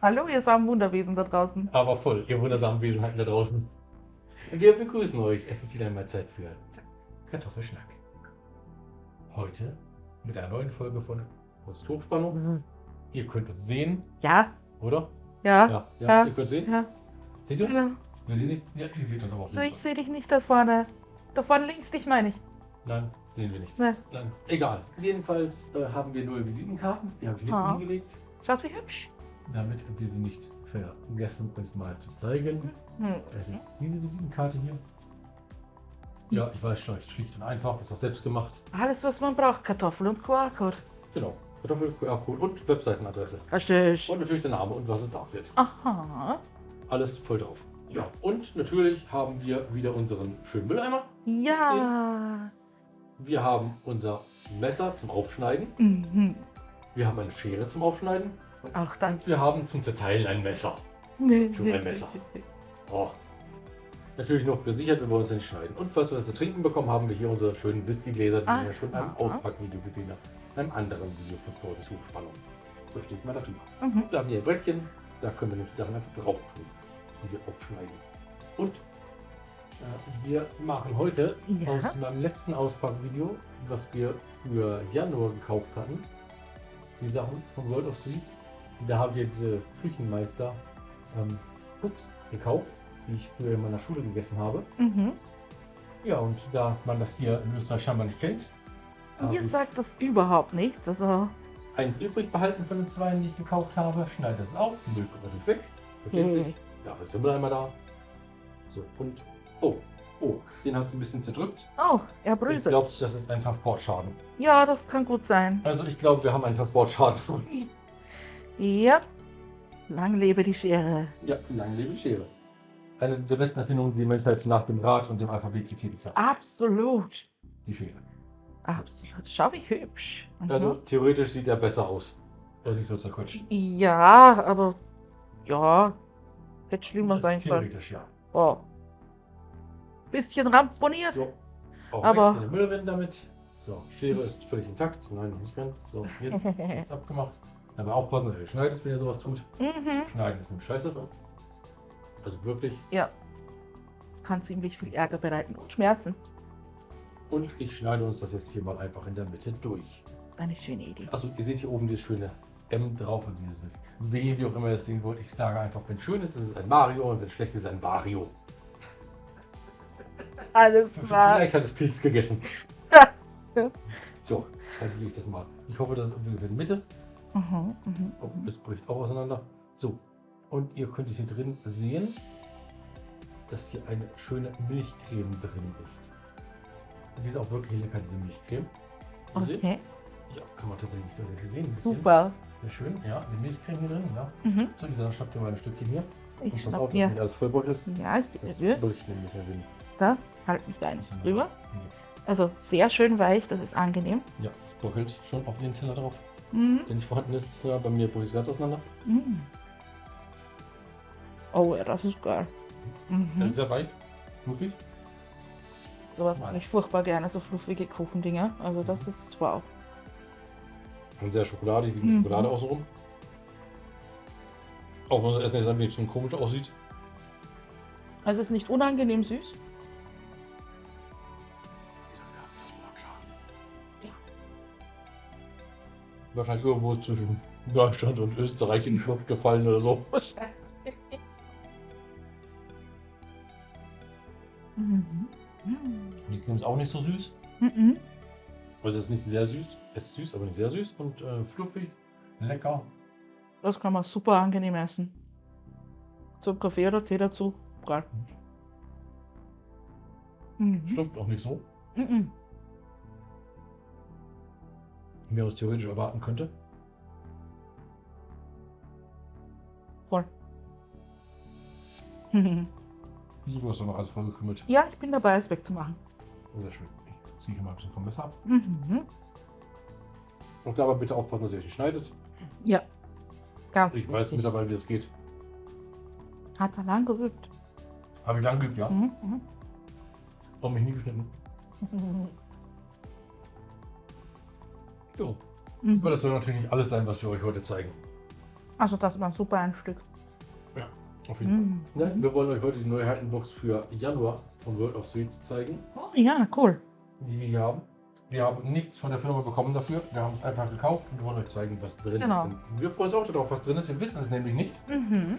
Hallo, ihr samen Wunderwesen da draußen. Aber voll, ihr wundersamen Wesenheiten da draußen. Wir begrüßen euch. Es ist wieder einmal Zeit für Zack, Kartoffelschnack. Heute mit einer neuen Folge von Große Hochspannung. Ihr könnt uns sehen, Ja, oder? ja, Ja, ja, Ja. ihr könnt sehen. ja. Seht ihr? Genau. Wir sehen nicht. Ja, ihr seht uns aber auch So, nicht. ich sehe dich nicht da vorne. Da vorne links dich meine ich. Nein, sehen wir nicht. Ne. Nein, egal. Jedenfalls äh, haben wir neue Visitenkarten. Die habe ich hinten Ah. hingelegt, Schaut wie hübsch. Damit wir sie nicht vergessen, euch mal zu zeigen. Hm. Das ist diese Visitenkarte hier. Ja, ich weiß schon, schlicht und einfach, ist auch selbst gemacht. Alles, was man braucht. Kartoffel und QR-Code. Genau. Kartoffel, QR-Code und Webseitenadresse. Richtig. Und natürlich der Name und was es darf wird. Aha. Alles voll drauf. Ja, und natürlich haben wir wieder unseren schönen Mülleimer. Ja. Wir haben unser Messer zum Aufschneiden. Mhm. Wir haben eine Schere zum Aufschneiden. Auch dann. Und wir haben zum Zerteilen ein Messer. Nee. Schon ein Messer. Oh. Natürlich noch gesichert, wenn wir uns nicht schneiden. Und was wir zu trinken bekommen, haben wir hier unsere schönen Whiskygläser, die Ah, wir ja schon aha. Auspackvideo gesehen haben. In einem anderen Video von Vorsicht Hochspannung. So steht mal darüber. Mhm. Da haben wir ein Brettchen, da können wir nämlich die Sachen einfach drauf tun, die wir aufschneiden. Und äh, wir machen heute Ja. aus meinem letzten Auspackvideo, was wir für Januar gekauft hatten, die Sachen von World of Sweets. Da habe ich jetzt diese Küchenmeister ähm, Cooks gekauft, die ich früher in meiner Schule gegessen habe. Mhm. Ja, und da man das hier in Österreich scheinbar nicht kennt, Mir ich sagt das überhaupt nichts. Also. eins übrig behalten von den zwei, die ich gekauft habe, schneide es auf, Müll kommt weg, versteht sich. Da ist der Mülleimer da. So, und. Oh, oh, den hast du ein bisschen zerdrückt. Oh, er Ich bröselt. glaube, das ist ein Transportschaden. Ja, das kann gut sein. Also, ich glaube, wir haben einen Transportschaden. Ja. Lang lebe die Schere. ja, lange lebe die Schere. Eine der besten Erfindungen, die die Menschheit nach dem Rad und dem Alphabet getätigt hat. Absolut. Die Schere. Absolut. Schau, wie hübsch. Mhm. Also, theoretisch sieht er besser aus. Er ist so zerquetscht. Ja, aber. Ja. Hätte schlimmer sein können. Theoretisch, ja. Oh. Bisschen ramponiert. So. Auch Aber- weg in den Müll rennen damit. So, Schere ist völlig intakt. Nein, noch nicht ganz. So, jetzt ist abgemacht. Aber aufpassen, dass ihr schneidet, wenn ihr sowas tut. mhm. Schneiden ist nämlich scheiße. Also wirklich. Ja. Kann ziemlich viel Ärger bereiten und Schmerzen. Und ich schneide uns das jetzt hier mal einfach in der Mitte durch. Eine schöne Idee. Also ihr seht hier oben dieses schöne M drauf und dieses W, wie auch immer ihr das sehen wollt. Ich sage einfach, wenn schön ist, ist es ein Mario und wenn schlecht ist, ein Vario. Alles klar. Vielleicht hat es Pilz gegessen. So, dann lege ich das mal. Ich hoffe, das ist irgendwie in der Mitte. Mhm, mhm, Oh, mhm. es bricht auch auseinander. So, und ihr könnt es hier drin sehen, dass hier eine schöne Milchcreme drin ist. Die ist auch wirklich lecker, diese Milchcreme. Ihr seht? Okay, Ja, kann man tatsächlich so sehen. ein bisschen. super. Sehr schön, ja, die Milchcreme hier drin, ja. Mhm. So, Lisa, dann schnappt ihr mal ein Stückchen hier. Ich Und pass auf, dass nicht alles vollbeutelst. Ja, ich Das bricht nämlich ja Wind. So, halt mich da nicht drüber. Also sehr schön weich, das ist angenehm. Ja, es bröckelt schon auf ihren Teller drauf, Mhm. der nicht vorhanden ist. Ja, bei mir bricht es ganz auseinander. Mhm. Oh ja, das ist geil. Mhm. sehr weich, fluffig. Sowas mag ich furchtbar gerne, so fluffige Kuchendinger. Also das ist wow. Und sehr schokoladig, wie Mhm. Schokolade außenrum. Auch wenn unser Essen jetzt ein bisschen komisch aussieht. Also es ist nicht unangenehm süß. Wahrscheinlich irgendwo zwischen Deutschland und Österreich in die Schlucht gefallen oder so. Mhm. Mhm. Die ist auch nicht so süß. Mhm. Also es ist nicht sehr süß. Es ist süß, aber nicht sehr süß. Und äh, fluffig, lecker. Das kann man super angenehm essen. Zum Kaffee oder Tee dazu. Geil. Mhm. Schluckt auch nicht so, Mhm. Wie man es theoretisch erwarten könnte. Voll. Du hast doch noch alles vollgekümmelt. ja, ich bin dabei, es wegzumachen. Sehr schön. Ich ziehe hier mal ein bisschen vom Messer ab. Mhm. Und dabei bitte aufpassen, dass ihr euch nicht schneidet. Ja. Ganz Ich weiß wichtig. mittlerweile, wie es geht. Hat er lang geübt. Habe ich lang geübt, ja. Mhm. Mhm. Und mich nie geschnitten. Ja. Mhm. Aber das soll natürlich nicht alles sein, was wir euch heute zeigen. Also das war ein super Einstieg. Auf jeden Fall. Mm. Ne, wir wollen euch heute die Neuheitenbox für Januar von World of Sweets zeigen, Oh, ja, cool. die wir hier haben. Wir haben nichts von der Firma bekommen dafür. Wir haben es einfach gekauft und wollen euch zeigen, was drin Genau. ist. Denn wir freuen uns auch darauf, was drin ist. Wir wissen es nämlich nicht. Mhm.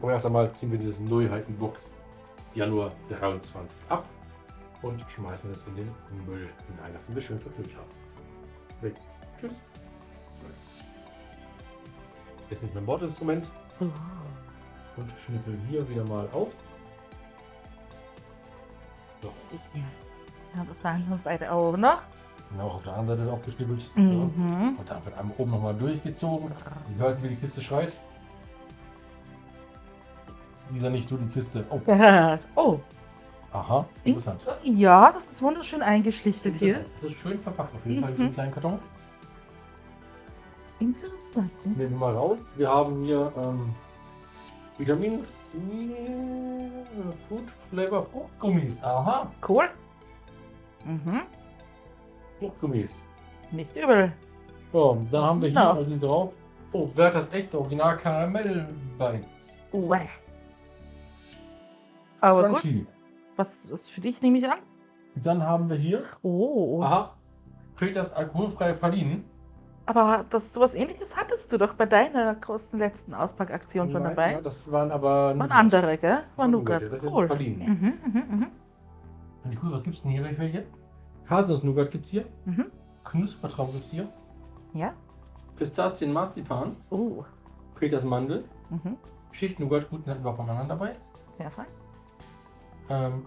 Aber erst einmal ziehen wir dieses Neuheitenbox Januar 23 ab und schmeißen es in den Müll hinein, nachdem wir schön verknüpft haben. Weg. Tschüss. Jetzt nicht mein Bordinstrument und schnippeln hier wieder mal auf. So, Yes. Ja, das waren beide auch noch. auch auf der anderen Seite aufgeschnippelt. So. Mhm. Und dann wird einmal oben nochmal durchgezogen. Ihr hört, wie die Kiste schreit. Lisa, nicht du die Kiste. Oh. Oh, aha, interessant. ja, das ist wunderschön eingeschlichtet hier. Das ist schön verpackt auf jeden Fall Mhm. einem kleinen Karton. Interessant. Nehmen wir mal raus. Wir haben hier ähm, Vitamin C, Food Flavor Fruchtgummis. Aha, Cool. Mhm. Fruchtgummis. Nicht übel. So, dann haben wir hier also drauf. Oh, wer hat das echte Original Karamell Bites? Uäh. Aber gut. Crunchy. Was ist für dich, nehme ich an? Dann haben wir hier, Oh. aha, Peters alkoholfreie Pralinen. Aber das sowas ähnliches hattest du doch bei deiner großen letzten Auspackaktion schon dabei. Ja, das waren aber Waren andere, gell? Waren Nougat. Das sind Cool. Pralinen. Mhm, mhm, mhm. Und cool, was gibt's denn hier? Welche? Haselnuss-Nougat gibt's hier. Mhm. Knuspertraum gibt's hier. Ja. Pistazien-Marzipan. Oh. Peters Mandel. Mhm. Schicht-Nougat, guten hatten wir auch beim anderen dabei. Sehr fein. Ähm,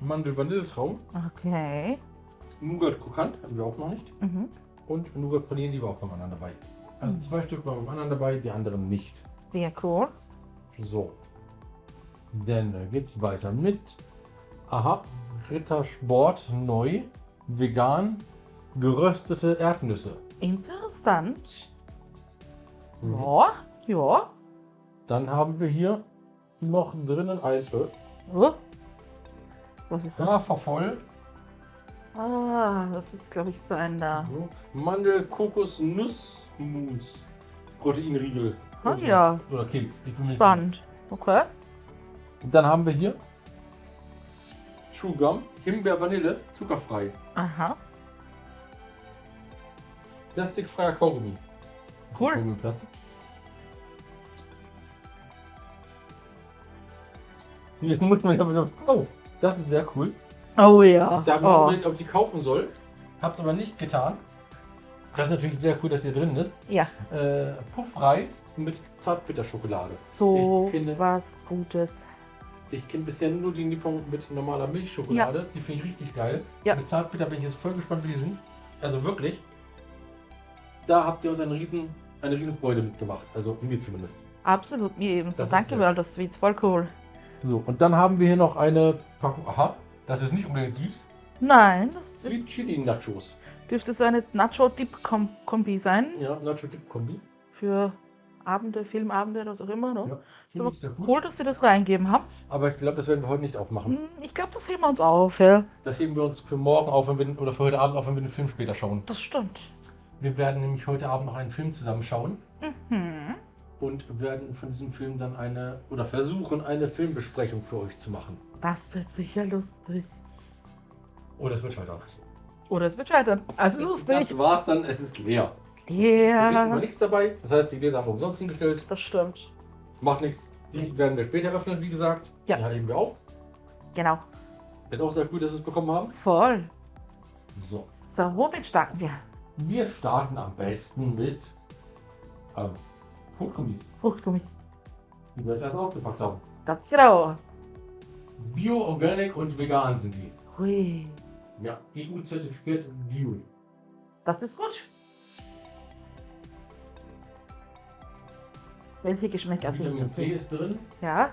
Mandel-Vanilletraum. Okay. Nougat-Krokant hatten wir auch noch nicht. Mhm. Und Nougat-Pralinen, die war auch beim anderen dabei. Also Mhm. zwei Stück waren beim anderen dabei, die anderen nicht. Sehr cool. So. Dann geht's weiter mit. Aha, Rittersport neu, vegan, geröstete Erdnüsse. Interessant. Mhm. Ja. Ja. Dann haben wir hier noch drinnen ein äh, Oh. Was ist das? Hafervoll, Ah, das ist, glaube ich, so ein da. so, Mandel, Kokos, Nussmus, Proteinriegel. Ah, ja. Oder Keks. Spannend. Okay. sicher. Dann haben wir hier True Gum, Himbeer, Vanille, zuckerfrei. Aha. Plastikfreier Kaugummi. Cool. Kaugummi Plastik. Jetzt muss man ja wieder. Oh, das ist sehr cool. Oh ja. Da haben wir Oh. überlegt, ob ich die kaufen soll. Hab's aber nicht getan. Das ist natürlich sehr cool, dass hier drin ist. Ja. Äh, Puffreis mit Zartbitterschokolade. So Ich kenne- was Gutes. Ich kenne bisher nur die Nippon mit normaler Milchschokolade. Die finde ich richtig geil. Ja. Mit Zartbitter bin ich jetzt voll gespannt, wie die sind. Also wirklich. Da habt ihr uns eine riesen, eine riesen Freude mitgemacht. Also mir zumindest. Absolut, mir ebenso. Das ist Danke, World of Sweets. Voll cool. So, und dann haben wir hier noch eine Packung. Aha, das ist nicht unbedingt süß. Nein, das ist, Sweet Chili Nachos. dürfte so eine Nacho-Dip-Kombi sein. Ja, Nacho Dip Kombi. Für Abende, Filmabende, was auch immer. Ne? Ja, So, Finde ich sehr cool. Cool, dass sie das reingeben haben. Aber ich glaube, das werden wir heute nicht aufmachen. Hm, Ich glaube, das heben wir uns auf, ja. Das heben wir uns für morgen auf, wenn wir, oder für heute Abend auf, wenn wir den Film später schauen. Das stimmt. Wir werden nämlich heute Abend noch einen Film zusammen schauen Mhm. Und werden von diesem Film dann eine, oder versuchen, eine Filmbesprechung für euch zu machen. Das wird sicher lustig. Oh, das wird scheitern. Oder es wird scheitern. Also lustig. Das war's dann, es ist leer. Deswegen war Ja, nichts dabei. Das heißt, die Gläser haben wir umsonst hingestellt. das stimmt. Macht nichts. Die werden wir später öffnen, wie gesagt. Ja. Die heben wir auf. Genau. Ist auch sehr gut, dass wir es bekommen haben. Voll. So. So, womit starten wir? Wir starten am besten mit ähm, Fruchtgummis, Fruchtgummis. die wir jetzt erst aufgepackt haben. Ganz genau. Bio, Organic und vegan sind die. Hui. Ja, EU-Zertifikat Bio. Das ist gut. Welche Geschmäcker sind Vitamin? C ist drin. Ja,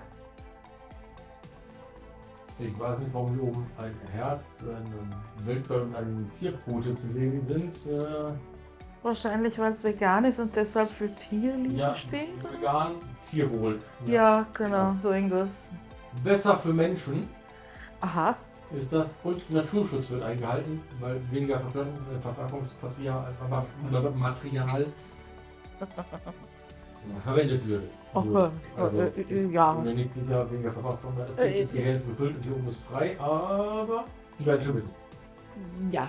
Ich weiß nicht, warum hier oben ein Herz, eine Wildbär und eine Tierquote zu sehen sind. Äh, wahrscheinlich, weil es vegan ist und deshalb für Tierliebe ja, steht. vegan, Tierwohl. Ja, genau, Ja. so irgendwas. Besser für Menschen Aha, ist das und Naturschutz wird eingehalten, weil weniger äh, Verpackungsmaterial, Material. verwendet wird. Okay. Also, äh, äh, ja. sicher weniger Verpackung, das Äh, ist die Hälfte befüllt und die oben ist frei, aber die werden schon wissen. Ja.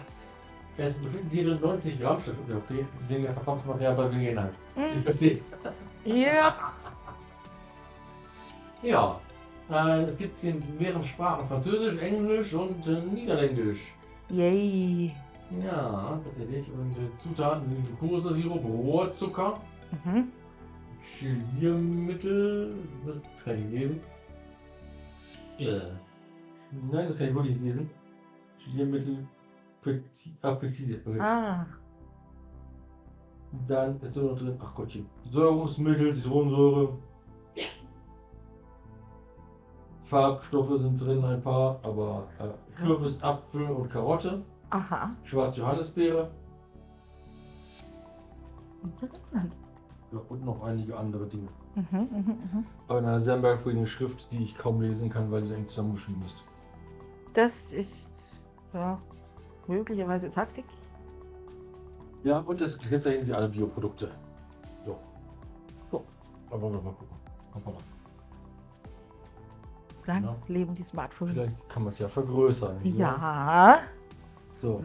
Es befinden sich hier 90 Gramm Stück okay, weniger Verpackungsmaterial bei Inhalt. Ich verstehe. Ja. Ja, äh, es gibt hier in mehreren Sprachen, Französisch, Englisch und äh, Niederländisch. Yay. Ja, tatsächlich. Und äh, Zutaten sind Glukosesirup, Rohrzucker, Mhm. Geliermittel, das kann ich lesen. Ja. Nein, das kann ich wirklich nicht lesen. Geliermittel, Ah, Peptide. Okay. Ah. Dann ist noch drin, ach Gottchen, Säurungsmittel, Zitronensäure. Farbstoffe sind drin ein paar, aber äh, Kürbis, Apfel und Karotte, Aha. schwarze Johannisbeere Interessant. ja, und noch einige andere Dinge. Mhm, mhm, mhm. Aber in einer sehr merkwürdigen Schrift, die ich kaum lesen kann, weil sie eng zusammengeschrieben ist. Das ist ja möglicherweise Taktik. Ja, und es kennzeichnet wie alle Bioprodukte. So. So. Aber wir mal gucken. Hoppala. Lang Ja. leben die Smartphones. Vielleicht kann man es ja vergrößern. Ja. So.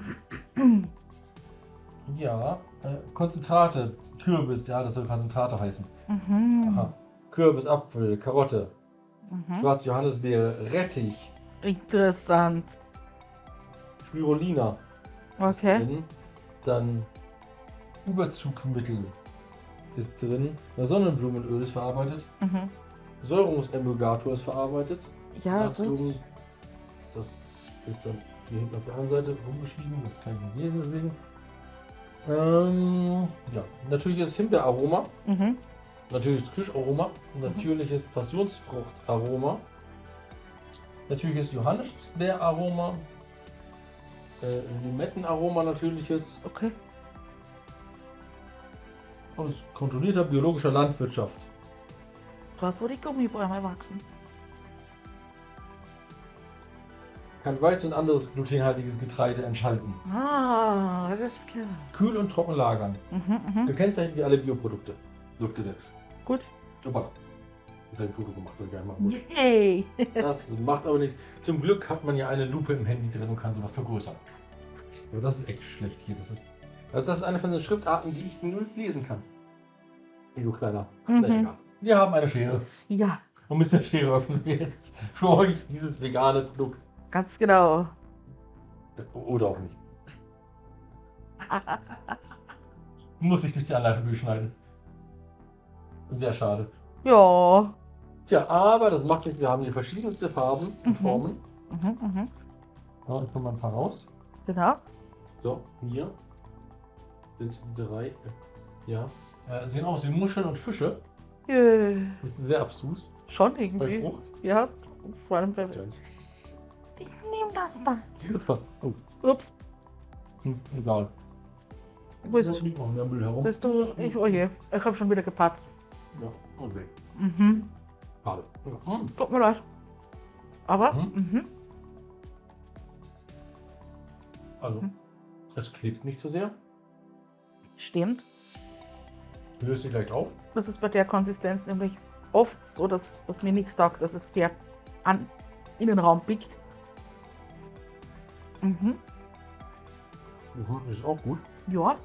Ja, äh, Konzentrate, Kürbis, ja, das soll Konzentrate heißen. Mhm. Aha. Kürbis, Apfel, Karotte, Mhm. schwarze Johannisbeere, Rettich, Interessant. Spirulina ist Okay. drin. Dann Überzugmittel ist drin. Sonnenblumenöl ist verarbeitet. Mhm. Säurungsemulgator ist verarbeitet. Ja. Natrium, das ist dann hier hinten auf der anderen Seite rumgeschrieben. Das kann ich nicht lesen, deswegen. Ähm, ja, natürliches Himbeeraroma, Mhm. natürliches Kirscharoma, natürliches Passionsfruchtaroma, natürliches Johannisbeeraroma, äh, Limettenaroma natürliches Okay. aus kontrollierter biologischer Landwirtschaft. Dort, wo die Gummibäume wachsen. Kann Weizen und anderes glutenhaltiges Getreide enthalten. Ah, alles klar. Kühl und trocken lagern. Mhm, mhm. Gekennzeichnet wie alle Bioprodukte. Laut Gesetz. Gut. Hoppala. Habe ich ein Foto gemacht, soll ich gar nicht machen muss. Yay. Das macht aber nichts. Zum Glück hat man ja eine Lupe im Handy drin und kann sowas vergrößern. Aber das ist echt schlecht hier. Das ist, also das ist eine von den Schriftarten, die ich null lesen kann. Hey, du kleiner. Mhm. Wir haben eine Schere. Ja, Und mit der Schere öffnen wir jetzt für euch dieses vegane Produkt. ganz genau. Oder auch nicht. Muss ich durch die Anleitung durchschneiden. Sehr schade. Ja. Tja, aber das macht nichts. Wir haben hier verschiedenste Farben und Mhm. Formen. Mhm, mhm. Ja, ich komme mal ein paar raus. Genau. So, hier sind drei. äh, Ja. Äh, sehen aus wie Muscheln und Fische. Jö. Das ist sehr abstrus. Schon Bei irgendwie. Frucht. Ja, vor allem bei. Ich nehme das da. Oh, Ups. hm, egal. Wo ist Da es? liegt noch mehr Müll herum. Bist du. Ich, oh je. Ich habe schon wieder gepatzt. Ja, weg. Mhm. Schade. Hm. Tut mir leid. Aber. Mhm. Mhm. Also, Hm. es klebt nicht so sehr. Stimmt. Löst sich leicht auf. Das ist bei der Konsistenz nämlich oft so, dass was mir nicht taugt, dass es sehr an Innenraum biegt. Mhm. Das ist auch gut. Ja.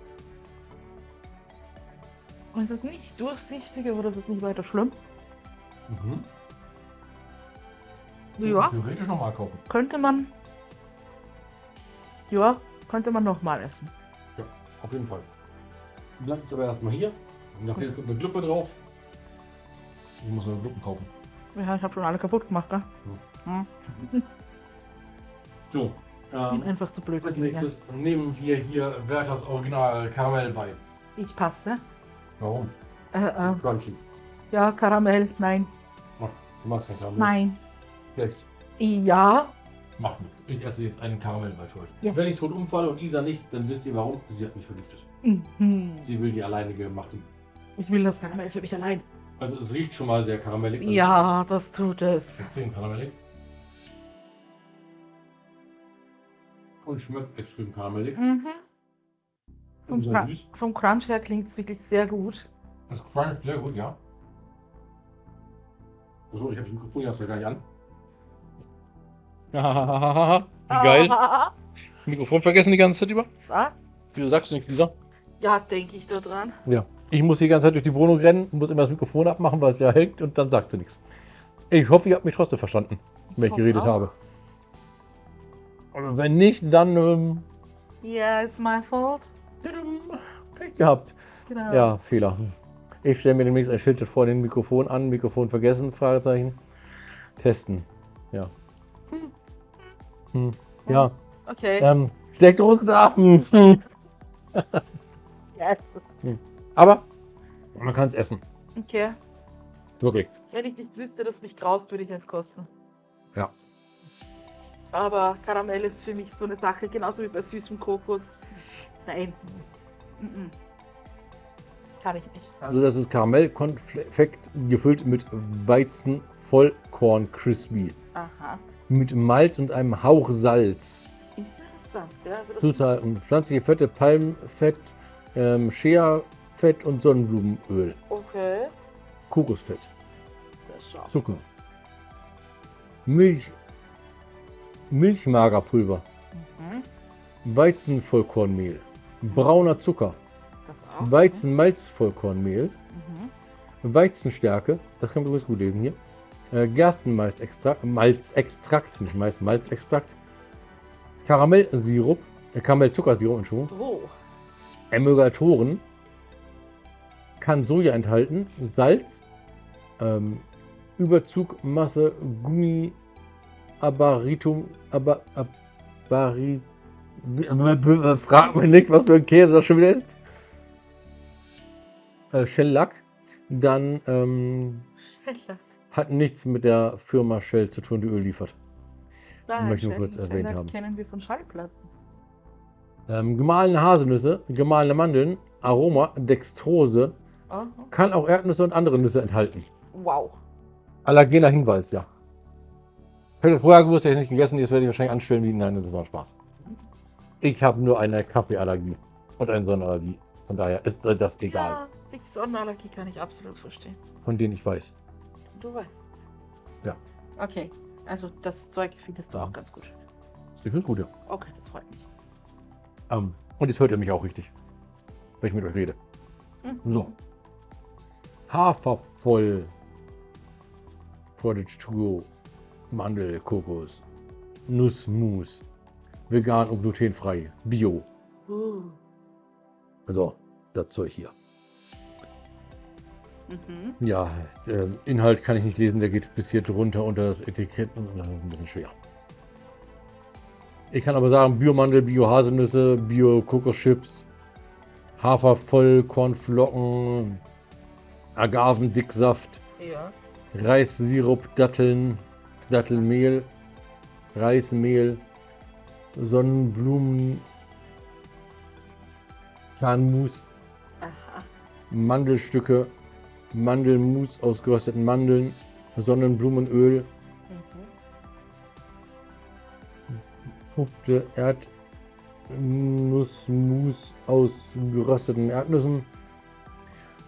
Und es ist nicht durchsichtig, aber das ist nicht weiter schlimm. Mhm. Ja, Theoretisch nochmal kaufen. könnte man. Ja, könnte man nochmal essen. Auf jeden Fall. Bleibt es aber erstmal hier. Nachher kommt eine Gluppe drauf. Ich muss noch Gluppen kaufen. Ja, ich habe schon alle kaputt gemacht, gell? Hm. So. Ähm, einfach zu blöd. als dafür, ja. nächstes nehmen wir hier Werthers Original Karamell Bites. Ich passe. Warum? Äh, äh, Crunchy. Ja, Karamell, nein, Du magst kein Karamell? nein. Schlecht. Ja, Macht nichts. Ich esse jetzt einen Karamellbite für euch. Ja. Wenn ich tot umfalle und Isa nicht, dann wisst ihr warum. Sie hat mich vergiftet. mhm. Sie will die alleinige machen. ich will das Karamell für mich allein. Also es riecht schon mal sehr karamellig. Also Ja, das tut es. Extrem karamellig. Und schmeckt extrem karamellig. Mhm. Vom Crunch her klingt es wirklich sehr gut. Das schmeckt sehr gut, ja. So, ich habe das Mikrofon ja gar nicht an. Wie geil. Mikrofon vergessen die ganze Zeit über. Was? Wieso sagst du nichts, Lisa? Ja, denke ich da dran. Ja. Ich muss die ganze Zeit durch die Wohnung rennen, muss immer das Mikrofon abmachen, weil es ja hängt und dann sagt sie nichts. Ich hoffe, ihr habt mich trotzdem verstanden, wenn ich hoffe geredet auch. habe. Und wenn nicht, dann ähm, Yeah, it's my fault. Pech gehabt. Genau. Ja, Fehler. Ich stelle mir demnächst ein Schild vor dem Mikrofon an, Mikrofon vergessen, Fragezeichen. Testen. Ja. Hm. Ja. Okay. Ähm, Steckdruck da. Hm. Hm. Yes. Aber man kann es essen. Okay. Wirklich. Wenn ich nicht wüsste, dass mich graust, würde ich es kosten. Ja. Aber Karamell ist für mich so eine Sache, genauso wie bei süßem Kokos. Nein. Mhm. Kann ich nicht. Also das ist Karamellkonfekt gefüllt mit Weizen Vollkorn Crispy. Aha. Mit Malz und einem Hauch Salz. Interessant. Ja, also Zutaten pflanzliche Fette, Palmfett, ähm, Shea-Fett und Sonnenblumenöl. Okay. Kokosfett, Das. Zucker. Milch, Milchmagerpulver, Mhm. Weizenvollkornmehl, brauner Zucker, Das auch. Weizenmalzvollkornmehl, Mhm. Weizenstärke, das kann man übrigens gut lesen hier, äh, Gerstenmalzextrakt, Malzextrakt, nicht Mais, Malzextrakt, Karamellsirup, äh, Karamellzuckersirup, Entschuldigung, Oh. Emulgatoren, kann Soja enthalten, Salz, ähm, Überzugmasse, Gummi, Abaritum, aber, Abari, frag mich nicht, was für ein Käse das schon wieder ist. Äh, Shellack, dann ähm, Schneller. hat nichts mit der Firma Shell zu tun, die Öl liefert. Nein, Möchte ich nur kurz erwähnt haben. kennen wir von Schallplatten. Ähm, gemahlene Haselnüsse, gemahlene Mandeln, Aroma, Dextrose, Oh. kann auch Erdnüsse und andere Nüsse enthalten. Wow. Allergener Hinweis, ja. Hätte vorher gewusst, hätte ich nicht gegessen, jetzt werde ich wahrscheinlich anstellen wie, nein, das war Spaß. Ich habe nur eine Kaffeeallergie und eine Sonnenallergie. Von daher ist das egal, Ja, die Sonnenallergie kann ich absolut verstehen. von denen ich weiß. Du weißt. Ja. Okay, also das Zeug findest du Ja. auch ganz gut. Ich finde es gut, ja. Okay, das freut mich. Ähm, und jetzt hört ihr mich auch richtig, wenn ich mit euch rede. Mhm. So. Hafervoll. Prodigy to go. Mandel, Kokos. Nussmus. Vegan und glutenfrei. Bio. Uh. Also, das Zeug hier. Mhm. Ja, äh, Inhalt kann ich nicht lesen, der geht bis hier drunter unter das Etikett und ist ein bisschen schwer. Ich kann aber sagen, Biomandel, Bio-Haselnüsse, Bio-Kokoschips, Hafervollkornflocken, Agavendicksaft, Ja. Reissirup, Datteln, Dattelmehl, Reismehl, Sonnenblumen, Kernmus, Aha. Mandelstücke, Mandelmus aus gerösteten Mandeln, Sonnenblumenöl. Pufte Erdnussmus aus gerösteten Erdnüssen,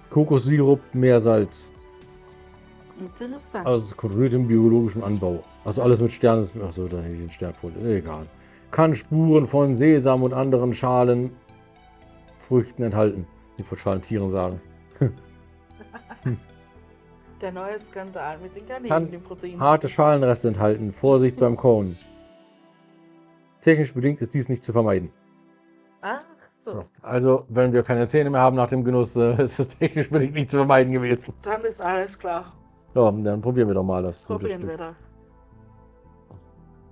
Kokossirup, Meersalz Interessant. aus kontrolliertem biologischen Anbau. Also alles mit Sternen. Achso, da hätte ich den Stern vor. Egal. Kann Spuren von Sesam und anderen Schalen Früchten enthalten. Ich wollte Schalen Tieren sagen. Der neue Skandal mit den Garnelen, Kann dem Protein. Harte Schalenreste enthalten. Vorsicht beim Kauen. Technisch bedingt ist dies nicht zu vermeiden. Ach so, Also, wenn wir keine Zähne mehr haben nach dem Genuss, ist es technisch bedingt nicht zu vermeiden gewesen. dann ist alles klar. Ja, dann probieren wir doch mal das. Probieren wir da.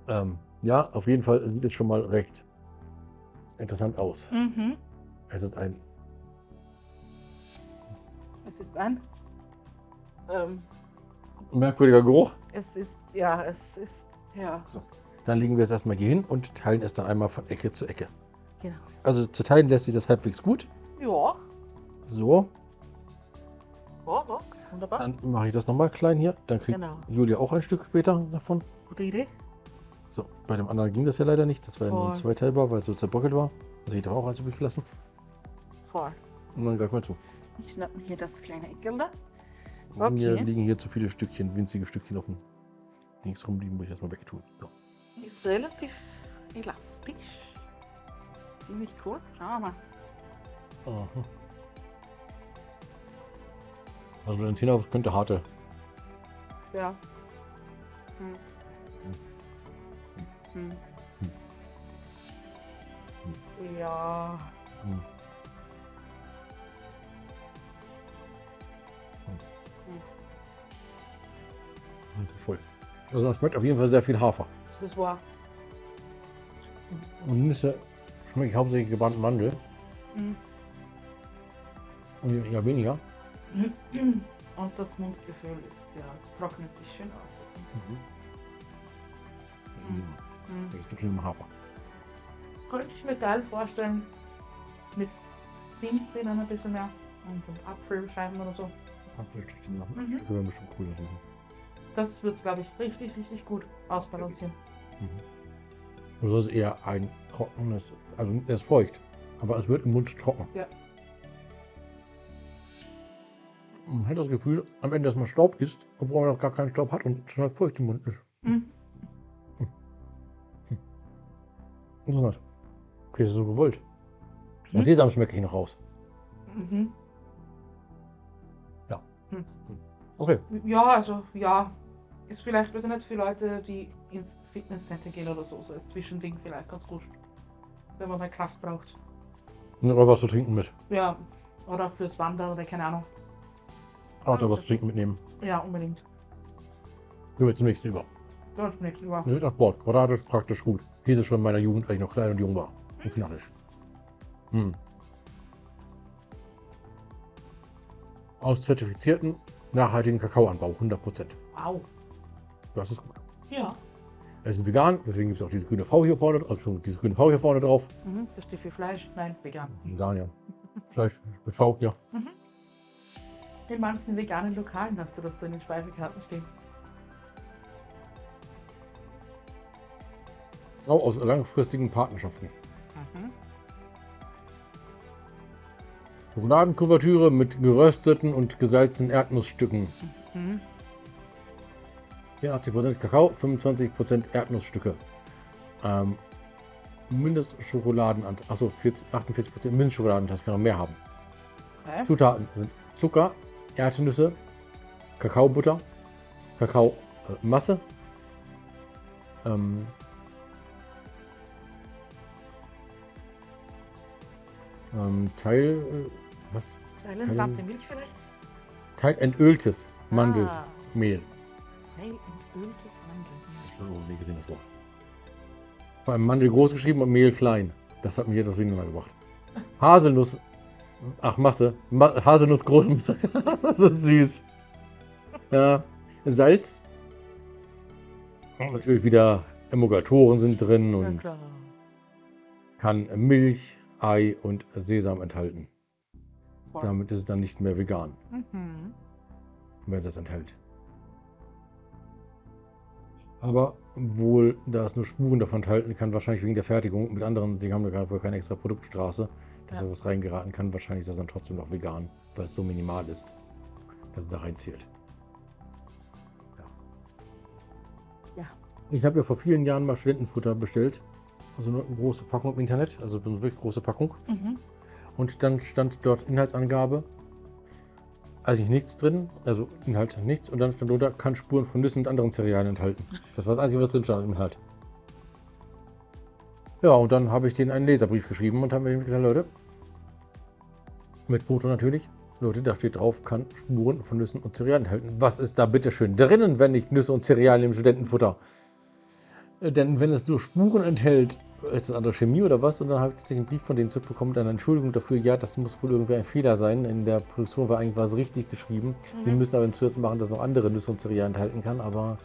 Ähm, ja, auf jeden Fall sieht es schon mal recht interessant aus. Mhm. Es ist ein Es ist ein. Ähm, merkwürdiger Geruch. es ist, ja, es ist, ja, Dann legen wir es erstmal hier hin und teilen es dann einmal von Ecke zu Ecke. genau. Also zu teilen lässt sich das halbwegs gut. Ja, So, ja, ja, wunderbar. dann mache ich das nochmal klein hier. Dann kriegt Genau. Julia auch ein Stück später davon. Gute Idee. So, bei dem anderen ging das ja leider nicht. Das war ja nur ein zweiteilbar, weil es so zerbröckelt war. Also ich habe auch eins übrig gelassen. Voll. Und dann greif mal zu. Ich schnapp mir hier das kleine Eckel da. Mir Okay. liegen hier zu viele Stückchen, winzige Stückchen auf dem Dings rumliegen, muss ich erstmal wegtun. So. Ist relativ elastisch. Ziemlich cool. Schauen wir mal. Aha. Also Zehner könnte harte. Ja. Hm. Hm. Ja. Hm. Das ist voll. Also das schmeckt auf jeden Fall sehr viel Hafer. Das ist wahr. Und Nüsse schmecke ich hauptsächlich gebrannten Mandel. Hm. Und ja weniger. Und das Mundgefühl ist ja, es trocknet dich schön aus. Mhm. Hm. Das ist schön im Hafer. Könnte ich mir geil vorstellen, mit Zimt drinnen ein bisschen mehr und Apfelscheiben oder so. Apfelstückchen machen. Mhm. Das wäre bestimmt cool. Mhm. Das wird, glaube ich, richtig, richtig gut ausbalancieren. Und das ist eher ein trockenes, also es ist feucht, aber es wird im Mund trocken. Ja. Man hat das Gefühl, am Ende, dass man Staub isst, obwohl man noch gar keinen Staub hat und total feucht im Mund ist. Mhm. Interessant. Okay, das ist so gewollt. Mhm. Sesam schmecke ich noch raus. Mhm. Okay. Ja, also ja. Ist vielleicht besser nicht für Leute, die ins Fitnesscenter gehen oder so. So als Zwischending vielleicht ganz gut. Wenn man mal Kraft braucht. Oder was zu trinken mit. Ja. Oder fürs Wandern oder keine Ahnung. Da was zu trinken mitnehmen. Ja, unbedingt. Gehen wir zum nächsten über. Ganz zum nächsten Mal. Ne, nach Sport. Quadratisch, praktisch gut. Diese schon in meiner Jugend, als ich noch klein und jung war. Und knallig. Hm. Aus zertifizierten, nachhaltigen Kakaoanbau, 100%. Wow. Das ist gut. Ja. Es ist vegan, deswegen gibt es auch diese grüne V hier vorne, also diese grüne V hier vorne drauf. Mhm. Das steht für Fleisch. Nein, vegan. Vegan, ja. Fleisch mit V, ja. In manchen veganen Lokalen hast du das so in den Speisekarten stehen. Frau aus langfristigen Partnerschaften. Mhm. Schokoladenkuvertüre mit gerösteten und gesalzenen Erdnussstücken. Mhm. 84% Kakao, 25% Erdnussstücke. Ähm, Mindestschokoladenanteil, achso, 40, 48% Mindestschokoladenanteil, das kann noch mehr haben. Okay. Zutaten sind Zucker, Erdnüsse, Kakaobutter, Kakaomasse, ähm, ähm, Teil, äh, was? Teil entflammte Milch vielleicht? Teil entöltes Ah, Teil entöltes Mandelmehl. Ich habe noch nie gesehen das Wort. Vor allem Mandel groß geschrieben und Mehl klein. Das hat mir jetzt das Durcheinander gebracht. Haselnuss. Ach, Masse. Ma Haselnuss groß. das ist süß. Ja. Salz. Und natürlich wieder Emulgatoren sind drin und kann Milch, Ei und Sesam enthalten. Damit ist es dann nicht mehr vegan, Mhm. wenn es das enthält. Aber wohl, da es nur Spuren davon enthalten kann, wahrscheinlich wegen der Fertigung mit anderen, sie haben da wohl keine extra Produktstraße, dass Ja. da was reingeraten kann. Wahrscheinlich ist das dann trotzdem noch vegan, weil es so minimal ist, dass es da reinzählt. Ja. Ja. Ich habe ja vor vielen Jahren mal Studentenfutter bestellt. Also eine große Packung im Internet, also eine wirklich große Packung. Mhm. Und dann stand dort Inhaltsangabe. Eigentlich nichts drin, also Inhalt nichts. Und dann stand drunter, kann Spuren von Nüssen und anderen Cerealien enthalten. Das war das Einzige, was drin stand im Inhalt. Ja, und dann habe ich denen einen Leserbrief geschrieben und haben mir gesagt, Leute, mit Foto natürlich. Leute, da steht drauf, kann Spuren von Nüssen und Cerealien enthalten. Was ist da bitte schön drinnen, wenn nicht Nüsse und Cerealien im Studentenfutter? Denn wenn es nur Spuren enthält, ist das andere Chemie oder was? Und dann habe ich tatsächlich einen Brief von denen zurückbekommen mit einer Entschuldigung dafür. Ja, das muss wohl irgendwie ein Fehler sein. In der Produktion war eigentlich was richtig geschrieben. Sie Mhm. müssen aber zuerst machen, dass noch andere Nüsse und Cerealien enthalten kann. Aber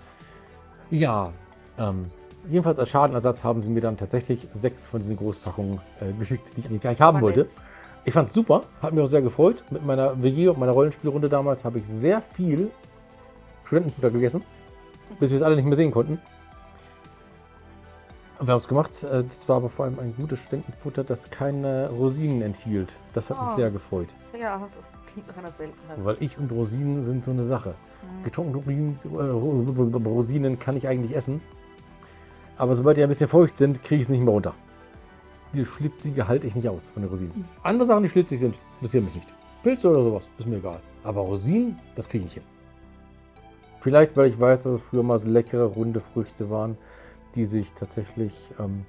ja, ähm, jedenfalls als Schadenersatz haben sie mir dann tatsächlich sechs von diesen Großpackungen äh, geschickt, die ich eigentlich gar nicht haben wollte. nett. Ich fand es super, hat mich auch sehr gefreut. Mit meiner WG und meiner Rollenspielrunde damals habe ich sehr viel Studentenfutter gegessen, bis wir es alle nicht mehr sehen konnten. Und wir haben es gemacht. Äh, Das war aber vor allem ein gutes Studentenfutter, das keine Rosinen enthielt. Das hat mich Oh. sehr gefreut. Ja, das klingt nach einer Seltenheit. Weil ich und Rosinen sind so eine Sache. Mhm. Getrocknete Rosinen, äh, Rosinen kann ich eigentlich essen. Aber sobald die ein bisschen feucht sind, kriege ich es nicht mehr runter. Die schlitzige halte ich nicht aus von den Rosinen. Mhm. Andere Sachen, die schlitzig sind, interessieren mich nicht. Pilze oder sowas, ist mir egal. Aber Rosinen, das kriege ich nicht hin. Vielleicht, weil ich weiß, dass es früher mal so leckere, runde Früchte waren, die sich tatsächlich ähm,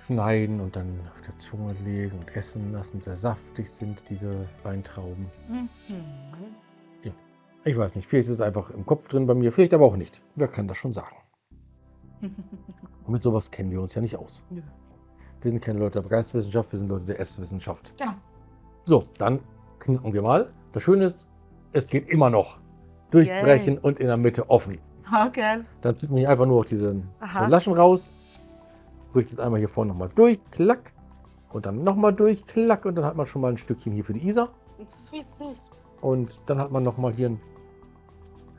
schneiden und dann auf der Zunge legen und essen lassen, sehr saftig sind, diese Weintrauben. Mhm. Ich weiß nicht, vielleicht ist es einfach im Kopf drin bei mir, vielleicht aber auch nicht. Wer kann das schon sagen? Und mit sowas kennen wir uns ja nicht aus. Nö. Wir sind keine Leute der Geistwissenschaft, wir sind Leute der Esswissenschaft. Ja. So, dann knicken wir mal. Das Schöne ist, es geht immer noch. Durchbrechen Yay. und in der Mitte offen. Okay. Dann zieht man hier einfach nur auch diese Aha. zwei Laschen raus. Bricht es einmal hier vorne nochmal durch, klack. Und dann nochmal durch, klack. Und dann hat man schon mal ein Stückchen hier für die Isa. Das ist witzig. Und dann hat man nochmal hier ein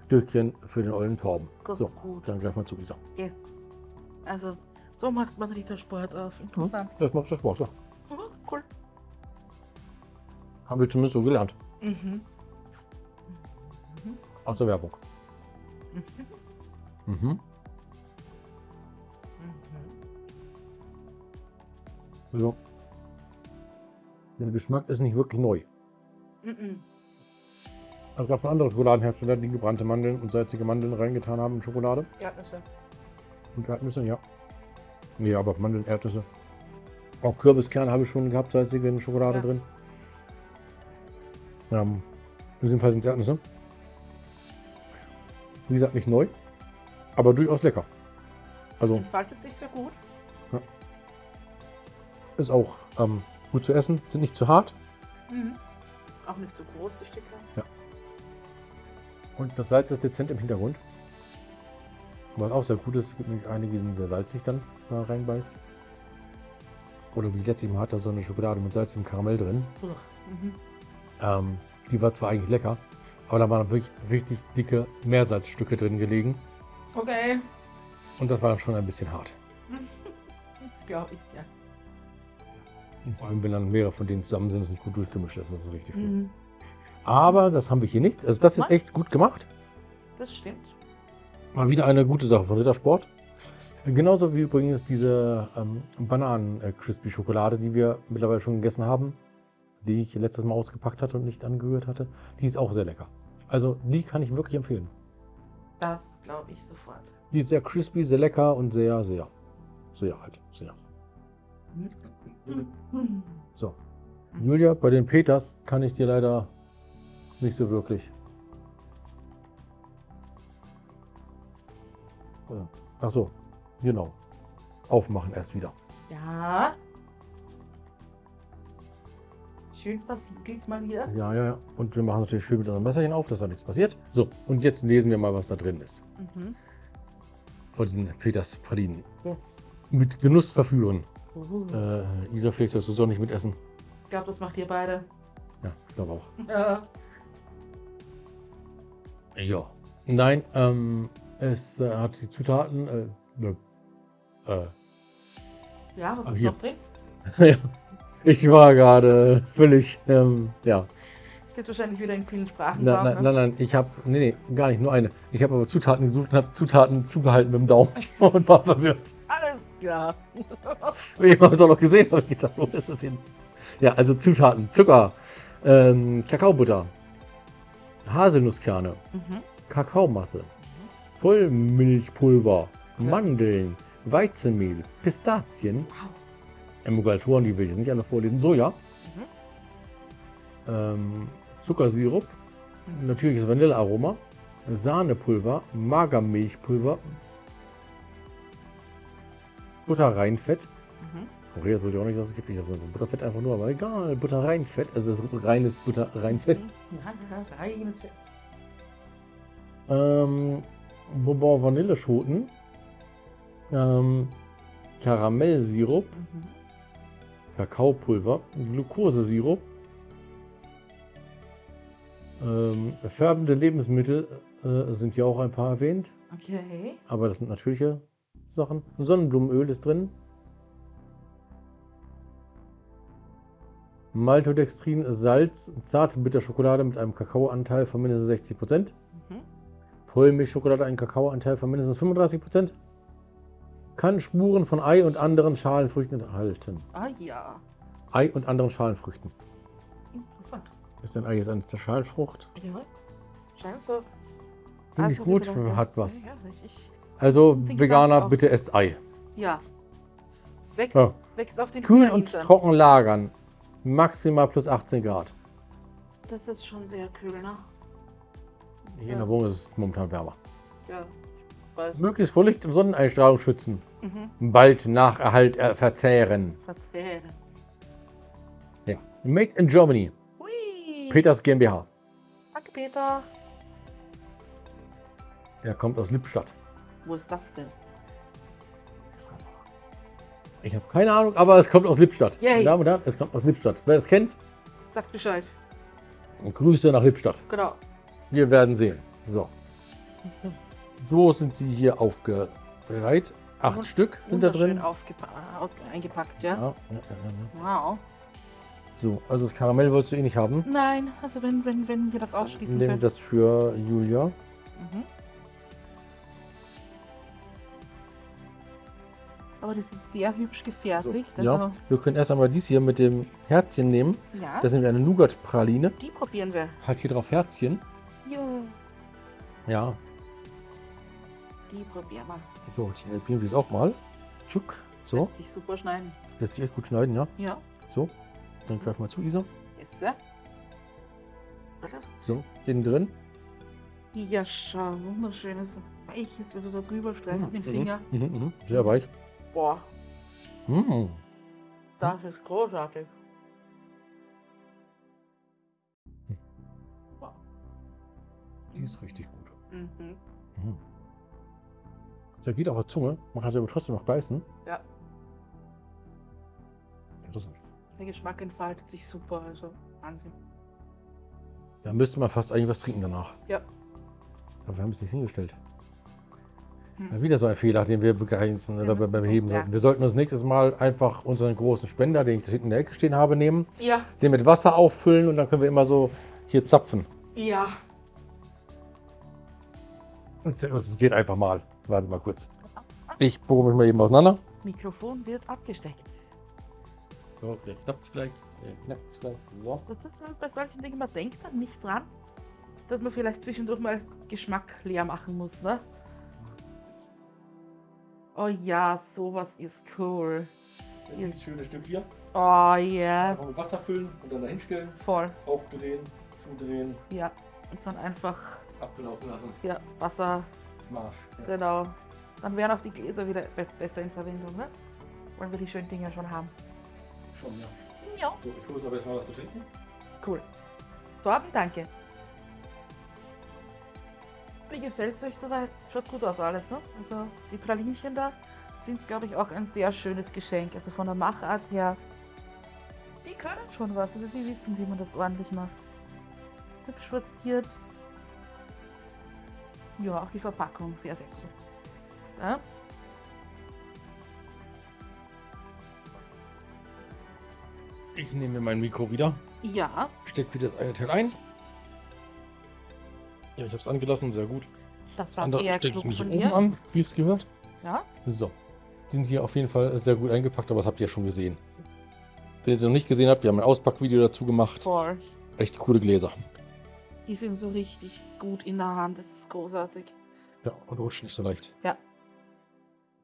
Stückchen für den ollen Torben. Das So, ist gut. dann gleich mal zu Isa. Also, so macht man Rittersport auf. Interessant. Das macht das Spaß, ja. Mhm. Cool. Haben wir zumindest so gelernt. Mhm. Aus der Werbung. Mhm. Mhm. So. Der Geschmack ist nicht wirklich neu. Mhm. Es gab von anderen Schokoladenherstellern, die gebrannte Mandeln und salzige Mandeln reingetan haben in Schokolade. Erdnüsse. Und Erdnüsse, ja. Nee, aber Mandeln, Erdnüsse. Auch Kürbiskerne habe ich schon gehabt, salzige in Schokolade Ja. drin. Ähm, in diesem Fall sind es Erdnüsse. Wie gesagt, nicht neu, aber durchaus lecker. Also Entfaltet sich sehr gut. ist auch ähm, gut zu essen, sind nicht zu hart. Mhm. Auch nicht zu groß, die Stücke. Und das Salz ist dezent im Hintergrund. Was auch sehr gut ist, es gibt nämlich einige, die sind sehr salzig dann, wenn man reinbeißt. Oder wie letztlich mal hat da so eine Schokolade mit salzigem Karamell drin. Mhm. Ähm, die war zwar eigentlich lecker, aber da waren wirklich richtig dicke Meersalzstücke drin gelegen. Okay. Und das war schon ein bisschen hart. Das glaube ich, ja. Und vor allem, wenn dann mehrere von denen zusammen sind, ist nicht gut durchgemischt ist, das ist richtig schlimm. Mhm. Aber das haben wir hier nicht. Also das ist echt gut gemacht. Das stimmt. Mal wieder eine gute Sache von Rittersport. Genauso wie übrigens diese ähm, Bananen-Crispy-Schokolade, die wir mittlerweile schon gegessen haben, die ich letztes Mal ausgepackt hatte und nicht angerührt hatte. Die ist auch sehr lecker. Also die kann ich wirklich empfehlen. Das glaube ich sofort. Die ist sehr crispy, sehr lecker und sehr, sehr, sehr halt, sehr. So. Julia, bei den Peters kann ich dir leider nicht so wirklich. Äh, Ach so, genau. Aufmachen erst wieder. Ja. Schön versiegelt mal hier. Ja, ja, ja. Und wir machen natürlich schön mit unserem Messerchen auf, dass da nichts passiert. So, und jetzt lesen wir mal, was da drin ist. Mhm. Von diesen Peters Pralinen. Yes. Mit Genuss verführen. Uh. Äh, Isa, vielleicht sollst du so nicht mitessen. Ich glaube, das macht ihr beide. Ja, ich glaube auch. Ja. Ja. Nein, ähm, es äh, hat die Zutaten. Äh, ne, äh, Ja, was Ah, ist noch drin? ja. Ich war gerade völlig, ähm, ja. Steht wahrscheinlich wieder in vielen Sprachen Nein, nein, ne? nein, nein, ich habe, nee, nee, gar nicht, nur eine. Ich habe aber Zutaten gesucht und habe Zutaten zugehalten mit dem Daumen und war verwirrt. Alles klar. Ich habe es auch noch gesehen, habe ich gedacht, wo ist das hin? Ja, also Zutaten: Zucker, ähm, Kakaobutter, Haselnusskerne, Mhm. Kakaomasse, Vollmilchpulver, Ja. Mandeln, Weizenmehl, Pistazien, Wow. Emulgatoren, die will ich jetzt nicht alle vorlesen, Soja, Mhm. ähm, Zuckersirup, natürliches Vanillearoma, Sahnepulver, Magermilchpulver, Butterreinfett. Mhm. Okay, jetzt würde ich auch nicht, dass es gibt. Ich habe so Butterfett einfach nur, aber egal. Butterreinfett, also das ist reines Butterreinfett. Mhm. Reines Fest. Ähm, Bourbon Vanilleschoten. Ähm, Karamellsirup, Mhm. Kakaopulver, Glukosesirup. Ähm, färbende Lebensmittel äh, sind hier auch ein paar erwähnt, Okay. aber das sind natürliche Sachen. Sonnenblumenöl ist drin. Maltodextrin, Salz, zarte Bitterschokolade mit einem Kakaoanteil von mindestens 60%. Mhm. Vollmilchschokolade einen Kakaoanteil von mindestens 35%. Kann Spuren von Ei und anderen Schalenfrüchten enthalten. Ah ja. Ei und anderen Schalenfrüchten. Interessant. Ist ein Ei jetzt eine Schalenfrucht? Ja. Scheint so. Finde ich Also, gut, hat was. Ja, richtig. Also Veganer, bitte esst Ei. Ja. Wächst, Ja. wächst auf den Kühl und trocken lagern. Maximal plus 18 Grad. Das ist schon sehr kühl, ne? Hier in Ja. der Wohnung ist es momentan wärmer. Ja. Weiß. Möglichst vor Licht- und Sonneneinstrahlung schützen. Mhm. Bald nach Erhalt äh, verzehren. Verzählen. Ja. Made in Germany. Hui. Peters GmbH. Danke, Peter. Der kommt aus Lippstadt. Wo ist das denn? Ich habe keine Ahnung, aber es kommt aus Lippstadt. Yay. Damen und Herren, es kommt aus Lippstadt. Wer das kennt, Sagt Bescheid. Grüße nach Lippstadt. Genau. Wir werden sehen. So. So sind sie hier aufgereiht. Acht Wund- Stück sind da drin. aus- eingepackt, ja? Ja, ja, ja. Wow. So, also das Karamell wolltest du eh nicht haben. Nein, also wenn, wenn, wenn wir das ausschließen Nehmen können. das für Julia. Mhm. Aber die sind sehr hübsch gefertigt. Ja, Also, wir können erst einmal dies hier mit dem Herzchen nehmen. ja. Das ist nämlich eine Nougat-Praline. die probieren wir. Hat hier drauf Herzchen. Ja, Ja, die probieren wir. so, die probieren wir jetzt auch mal. Tschuck. So, Lässt sich super schneiden. lässt sich echt gut schneiden, ja. Ja. So, dann greif mal zu, Isa. Ist er? Warte. So, innen drin. Ja, schau, wunderschönes Weiches, wenn du da drüber streichst mit dem Mhm, Finger. Mhm, mhm. Sehr weich. Boah, Mhm. das ist großartig. Wow. Die ist richtig gut. Mhm. Der geht auf der Zunge. Man kann sie aber trotzdem noch beißen. Ja. Interessant. Der Geschmack entfaltet sich super, also Wahnsinn. Da müsste man fast eigentlich was trinken danach. Ja. Aber wir haben es nicht hingestellt. Hm. Ja, wieder so ein Fehler, den wir begrenzen Wir oder beim Heben sollten. Wir sollten uns nächstes Mal einfach unseren großen Spender, den ich da hinten in der Ecke stehen habe, nehmen, Ja, den mit Wasser auffüllen und dann können wir immer so hier zapfen. ja. Und Es geht einfach mal. Warte mal kurz. Ich bohre mich mal eben auseinander. Mikrofon wird abgesteckt. So, vielleicht klappt es vielleicht. Knackt es vielleicht. So. Das ist halt bei solchen Dingen, man denkt dann nicht dran, dass man vielleicht zwischendurch mal Geschmack leer machen muss, ne? Oh ja, sowas ist cool. Dieses schöne Stück hier. Oh ja, Einfach mit Wasser füllen und dann dahin stellen. voll. Aufdrehen, zudrehen, Ja. Und dann einfach, abgelaufen lassen. ja, Wasser, Marsch. genau. Dann wären auch die Gläser wieder be besser in Verwendung, ne? Wollen wir die schönen Dinger schon haben. Schon, ja. Ja. So, ich hole aber jetzt mal was zu trinken. Cool. Torben, danke. Wie gefällt es euch soweit? Schaut gut aus alles, ne? Also die Pralinchen da sind, glaube ich, auch ein sehr schönes Geschenk. Also von der Machart her, die können schon was. Also die wissen, wie man das ordentlich macht. Hübsch verziert. Ja, auch die Verpackung, sehr, sehr schön. Ja? Ich nehme mir mein Mikro wieder. ja, Steck wieder das eine Teil ein. Ja, ich habe es angelassen, sehr gut. das war andere stecke ich mich oben an, wie es gehört. Ja, So. Die sind hier auf jeden Fall sehr gut eingepackt, aber das habt ihr ja schon gesehen. Wer sie noch nicht gesehen hat, wir haben ein Auspackvideo dazu gemacht. voll. Echt coole Gläser. Die sind so richtig gut in der Hand. Das ist großartig. Ja, und rutscht nicht so leicht. Ja.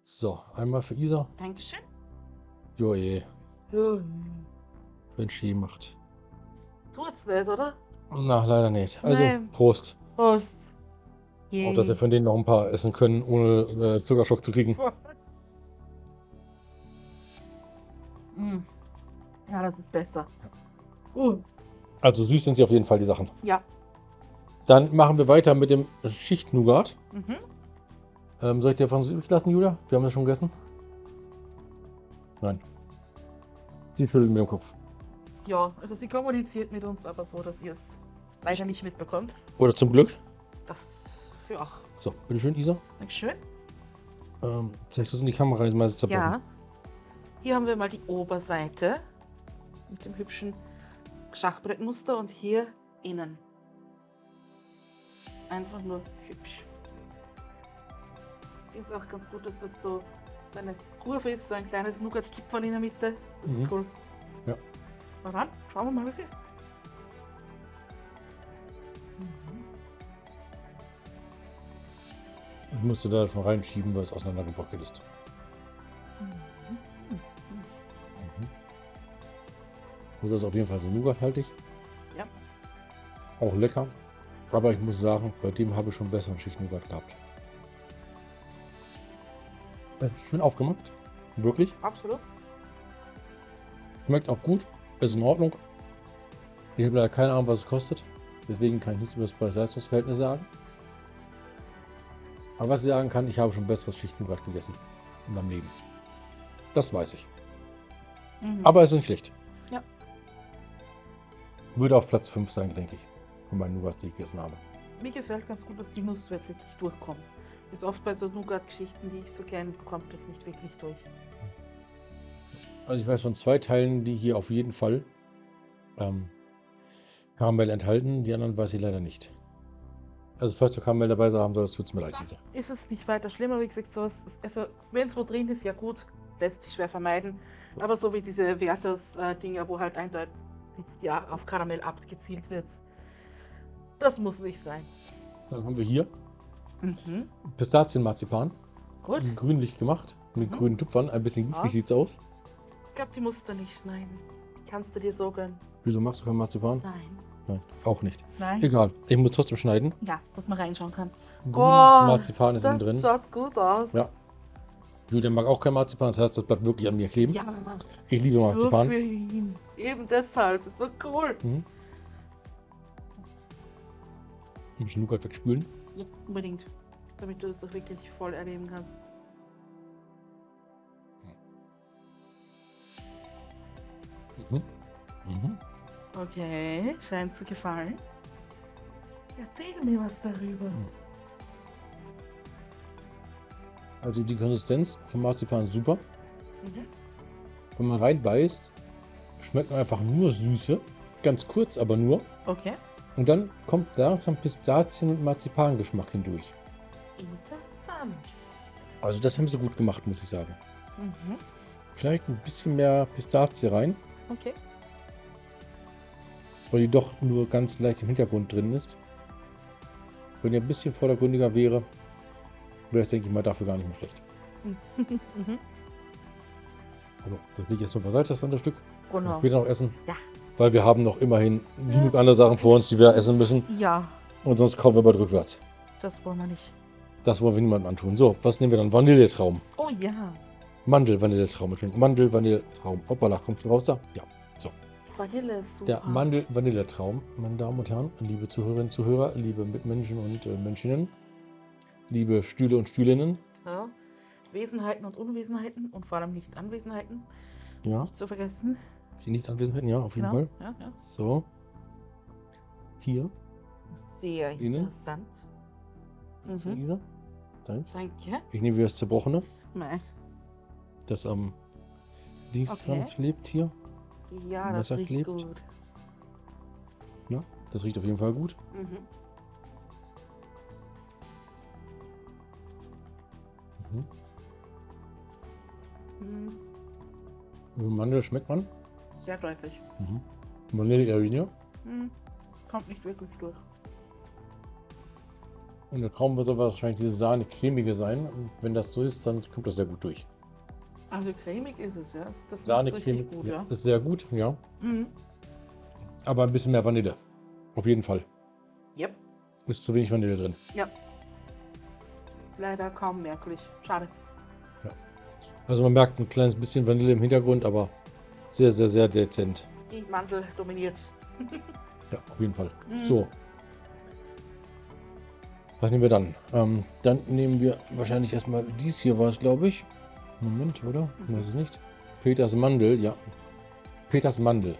So, einmal für Isa. Dankeschön. Joe, Ja. wenn Ski macht. Tut's nicht, oder? Na, leider nicht. Also, Nein. Prost. Prost. Yay. Auch, dass wir von denen noch ein paar essen können, ohne äh, Zuckerschock zu kriegen. Mm. Ja, das ist besser. Uh. Also süß sind sie auf jeden Fall, die Sachen. Ja. Dann machen wir weiter mit dem Schicht-Nougat. Mhm. Ähm, soll ich dir von übrig lassen, Julia? Wir haben das schon gegessen. Nein. Sie schüttelt mit dem Kopf. Ja, also sie kommuniziert mit uns, aber so, dass ihr es leider nicht mitbekommt. Oder zum Glück. Das, ja, So, bitteschön, Isa. Dankeschön. Ähm, zeig das in die Kamera, ist meistens zerbrochen. Ja. Hier haben wir mal die Oberseite mit dem hübschen Schachbrettmuster und hier innen. Einfach nur hübsch. Ich finde es auch ganz gut, dass das so, so eine Kurve ist, so ein kleines Nougat-Kipferl in der Mitte. Das ist Mhm. cool. Ja. Na dann, schauen wir mal, was ist. Mhm. Ich musste da schon reinschieben, weil es auseinandergebrochen ist. Mhm. Mhm. Das ist auf jeden Fall so nougathaltig. Ja. Auch lecker. Aber ich muss sagen, bei dem habe ich schon besseren Schicht-Nougat gehabt. Es ist schön aufgemacht. Wirklich. Absolut. Schmeckt auch gut. Ist in Ordnung. Ich habe leider keine Ahnung, was es kostet. Deswegen kann ich nichts über das Preis-Leistungs-Verhältnis sagen. Aber was ich sagen kann, ich habe schon besseres Schicht-Nougat gegessen. In meinem Leben. Das weiß ich. Mhm. Aber es ist nicht schlecht. Ja. Würde auf Platz 5 sein, denke ich. Von meinen Nougats, die ich gegessen habe. Mir gefällt ganz gut, dass die Nuss wirklich durchkommt. Ist oft bei so Nougat-Geschichten, die ich so kenne, kommt das nicht wirklich durch. Also ich weiß von zwei Teilen, die hier auf jeden Fall ähm, Karamell enthalten. Die anderen weiß ich leider nicht. Also falls du Karamell dabei haben sollst, tut es mir leid, Lisa. Ist es nicht weiter schlimmer, wie gesagt, sowas, ist- also wenn es wo drin ist, ja gut, lässt sich schwer vermeiden. Aber so wie diese Werthers-Dinger, wo halt eindeutig ja, auf Karamell abgezielt wird, das muss nicht sein. Dann haben wir hier Mhm. Pistazienmarzipan. Gut. Grünlich gemacht. Mit Mhm. grünen Tupfern. Ein bisschen giftig Ja. sieht's aus. Ich glaube, die musst du nicht schneiden. Kannst du dir so gönnen? Wieso machst du kein Marzipan? Nein. Nein, auch nicht. Nein? Egal. Ich muss trotzdem schneiden. Ja, dass man reinschauen kann. Grünes Oh, Marzipan ist innen Das drin. schaut gut aus. Ja. Julian mag auch kein Marzipan, das heißt, das bleibt wirklich an mir kleben. Ja, Ich liebe nur Marzipan. für ihn. Eben deshalb. Ist so cool. Mhm. Ein bisschen Nougat wegspülen. Ja, unbedingt. Damit du das doch wirklich voll erleben kannst. Mhm. Mhm. Okay, scheint zu gefallen. Erzähl mir was darüber. Also die Konsistenz vom Marzipan ist super. Mhm. Wenn man reinbeißt, schmeckt man einfach nur Süße. Ganz kurz, aber nur. Okay. Und dann kommt langsam Pistazien- und Marzipangeschmack hindurch. Interessant. Also das haben sie gut gemacht, muss ich sagen. Mhm. Vielleicht ein bisschen mehr Pistazie rein, Okay. weil die doch nur ganz leicht im Hintergrund drin ist. Wenn die ein bisschen vordergründiger wäre, wäre es, denke ich mal, dafür gar nicht mehr schlecht. mhm. Aber das ich jetzt noch beiseite, das andere Stück. Genau. Später noch essen. Ja. Weil wir haben noch immerhin genug andere Sachen vor uns, die wir essen müssen. Ja, Und sonst kommen wir bald rückwärts. das wollen wir nicht. Das wollen wir niemandem antun. So, was nehmen wir dann? Vanilletraum. Oh ja. Mandel-Vanilletraum. Ich finde Mandel-Vanilletraum. Hoppala, kommst du raus da? Ja. So. Vanille ist super. Der Mandel-Vanilletraum, meine Damen und Herren, liebe Zuhörerinnen und Zuhörer, liebe Mitmenschen und äh, Menschinnen, liebe Stühle und Stühlinnen. Ja. Wesenheiten und Unwesenheiten und vor allem nicht Anwesenheiten. Ja, Nicht zu vergessen. Die Nicht-Anwesenheiten, ja, auf jeden Genau. Fall. Ja, ja. So. Hier, Sehr Innen? interessant. Mhm. Lisa. Deins. Danke. Ich nehme wieder das Zerbrochene, Mei. das am Dings Okay. klebt hier. Ja, das Messer riecht klebt. gut. Ja, das riecht auf jeden Fall gut. Mhm. Mhm. Mhm. Also Mandel schmeckt man. Sehr deutlich. Mhm. Vanille Arena. Mhm. Kommt nicht wirklich durch. Und der Traum wird aber wahrscheinlich diese Sahne-cremige sein. Und wenn das so ist, dann kommt das sehr gut durch. Also cremig ist es, ja. Zerfällt Sahne-cremig richtig gut, ja, ja. ist sehr gut, ja. Mhm. Aber ein bisschen mehr Vanille. Auf jeden Fall. Yep. Ist zu wenig Vanille drin. Ja. Leider kaum merklich. Schade. Also man merkt ein kleines bisschen Vanille im Hintergrund, aber sehr, sehr, sehr dezent. Die Mantel dominiert. Ja, auf jeden Fall. Mhm. So. Was nehmen wir dann? Ähm, dann nehmen wir wahrscheinlich erstmal dies hier war es, glaube ich. Moment, oder? Ich weiß es nicht. Peters Mandel, ja. Peters Mandel.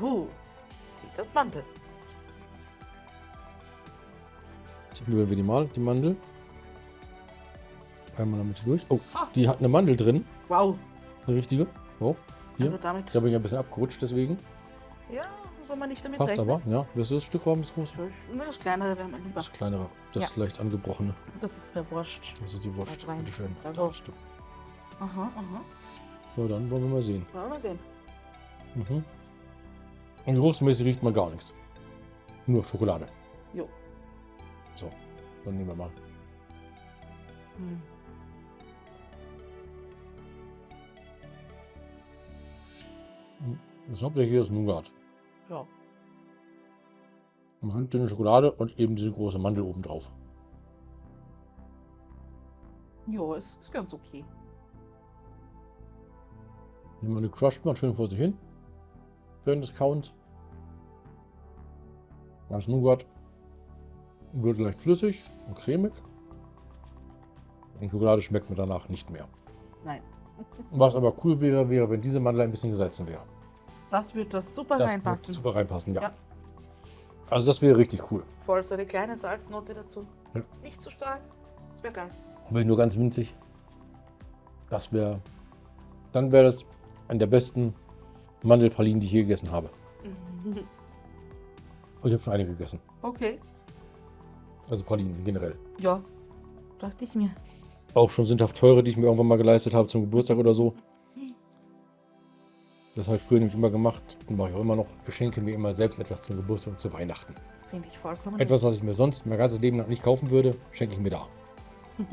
Uh. Das Mantel. Zwischendurch wir die mal, die Mandel. Einmal damit durch. Oh, Ah. die hat eine Mandel drin. Wow. Eine richtige. Oh, hier. Also damit. Da bin ich ein bisschen abgerutscht, deswegen. Ja, so wenn man nicht damit Passt rechnet. aber, ja. Willst du das Stück haben, das große? Das kleinere wäre mir lieber. Das kleinere, das leicht angebrochene. Das ist mir wurscht. Das ist die Wurst. Das rein. Bitte schön. Danke. Da hast du. Aha, aha. Ja, dann wollen wir mal sehen. Wollen wir mal sehen. Mhm. Und geruchsmäßig riecht man gar nichts. Nur Schokolade. Jo. So, dann nehmen wir mal. Hm. Das ist hauptsächlich das Nougat. Ja. Man hat dünne Schokolade und eben diese große Mandel oben drauf. Jo, ist, ist ganz okay. Die Mandel crusht man schön vor sich hin. Während des Kauens. Das Nougat wird leicht flüssig und cremig. Und Schokolade schmeckt mir danach nicht mehr. Nein. Was aber cool wäre, wäre, wenn diese Mandel ein bisschen gesalzen wäre. Das wird das super Das reinpassen. würde super reinpassen, ja. Ja. Also das wäre richtig cool. Voll so eine kleine Salznote dazu. Ja. Nicht zu stark. Das wäre geil. Aber nur ganz winzig. Das wäre. Dann wäre das eine der besten Mandelpralinen, die ich je gegessen habe. Ich habe schon einige gegessen. Okay. Also Pralinen generell. Ja. Dachte ich mir. Auch schon sündhaft teure, die ich mir irgendwann mal geleistet habe zum Geburtstag oder so. Das habe ich früher nämlich immer gemacht und mache ich auch immer noch. Geschenke mir immer selbst etwas zum Geburtstag und zu Weihnachten. Finde ich vollkommen. Etwas, was ich mir sonst mein ganzes Leben lang nicht kaufen würde, schenke ich mir da.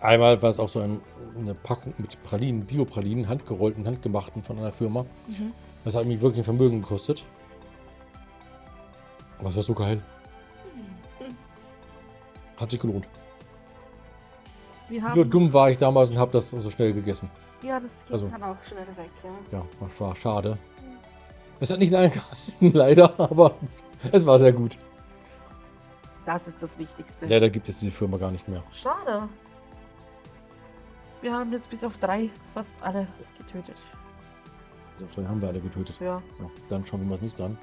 Einmal war es auch so ein, eine Packung mit Pralinen, Biopralinen, handgerollten, handgemachten von einer Firma. Mhm. Das hat mich wirklich ein Vermögen gekostet. Aber es war so geil. Hat sich gelohnt. Nur dumm war ich damals und habe das so schnell gegessen. Ja, das geht Also- dann auch schnell weg, ja. Ja, das war schade. Es hat nicht lange gehalten, leider, aber es war sehr gut. Das ist das Wichtigste. Leider gibt es diese Firma gar nicht mehr. Schade. Wir haben jetzt bis auf drei fast alle getötet. Also vielleicht haben wir alle getötet. Ja. Ja, dann schauen wir mal das nächste an.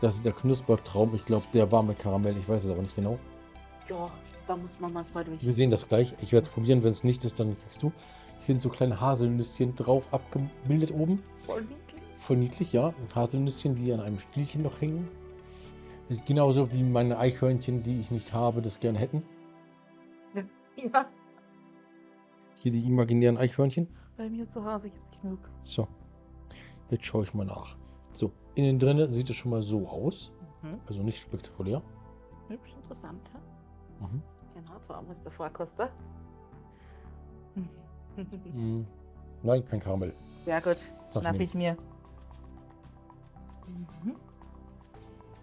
Das ist der Knuspertraum. Ich glaube, der war mit Karamell. Ich weiß es aber nicht genau. Ja, da muss man manchmal durch. Wir sehen das gleich. Ich werde es probieren. Wenn es nicht ist, dann kriegst du. Hier sind so kleine Haselnüsschen drauf abgebildet oben. Voll niedlich. Voll niedlich, ja. Haselnüsschen, die an einem Stielchen noch hängen. Genauso wie meine Eichhörnchen, die ich nicht habe, das gerne hätten. Ja, Hier die imaginären Eichhörnchen. bei mir zu Hause gibt es genug. So. Jetzt schaue ich mal nach. So, innen drinne sieht es schon mal so aus. Mhm. Also nicht spektakulär. Hübsch interessant, ja? Mhm. Genau, warum ist der Vorkoster? Mm, Nein, kein Karamell. Sehr gut, schnapp ich mir. Mhm.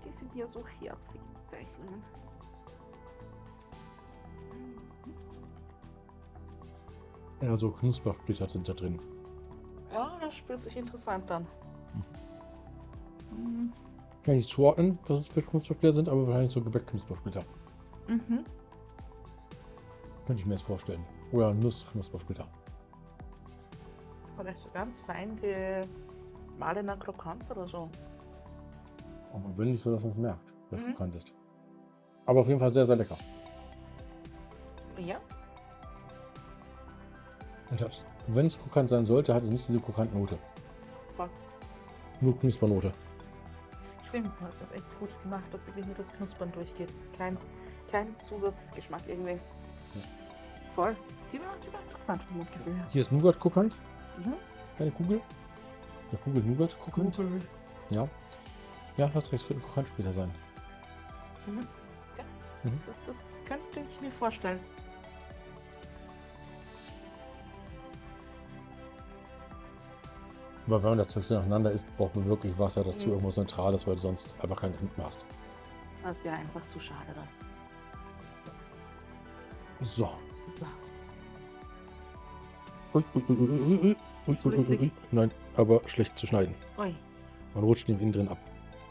Die sind ja so herzig, Zeichnungen. Also Knuspersplitter sind da drin. Ja, das spürt sich interessant an. Mhm. Kann ich nicht zuordnen, was es für Knuspersplitter sind, aber wahrscheinlich so Gebäckknuspersplitter. Mhm. Könnte ich mir jetzt vorstellen. Oder Nussknuspersplitter. Vielleicht so ganz fein gemahlener Krokant oder so. Aber wenn nicht so, dass man es merkt, dass Mhm. es bekannt ist. Aber auf jeden Fall sehr, sehr lecker. Ja, Und wenn es krokant sein sollte, hat es nicht diese Krokantnote. Voll. Nur Knuspernote. stimmt, du hast das echt gut gemacht, dass wirklich nur das Knuspern durchgeht. Kein, kein Zusatzgeschmack irgendwie. Voll. Die war, die war interessant vom Mundgefühl her. Hier ist Nougat krokant, Mhm. keine Kugel. Eine Kugel Nougat krokant. Kugel. Ja. Ja, hast recht, könnte ein Krokantsplitter sein. Mhm. Ja. Mhm. Das, das könnte ich mir vorstellen. Aber wenn man das Zeug so nacheinander isst, braucht man wirklich Wasser dazu, Mhm. irgendwas Neutrales, weil du sonst einfach keinen mehr hast. Das wäre einfach zu schade dann. So. Ui, Nein, aber schlecht zu schneiden. Man rutscht ihm innen drin ab.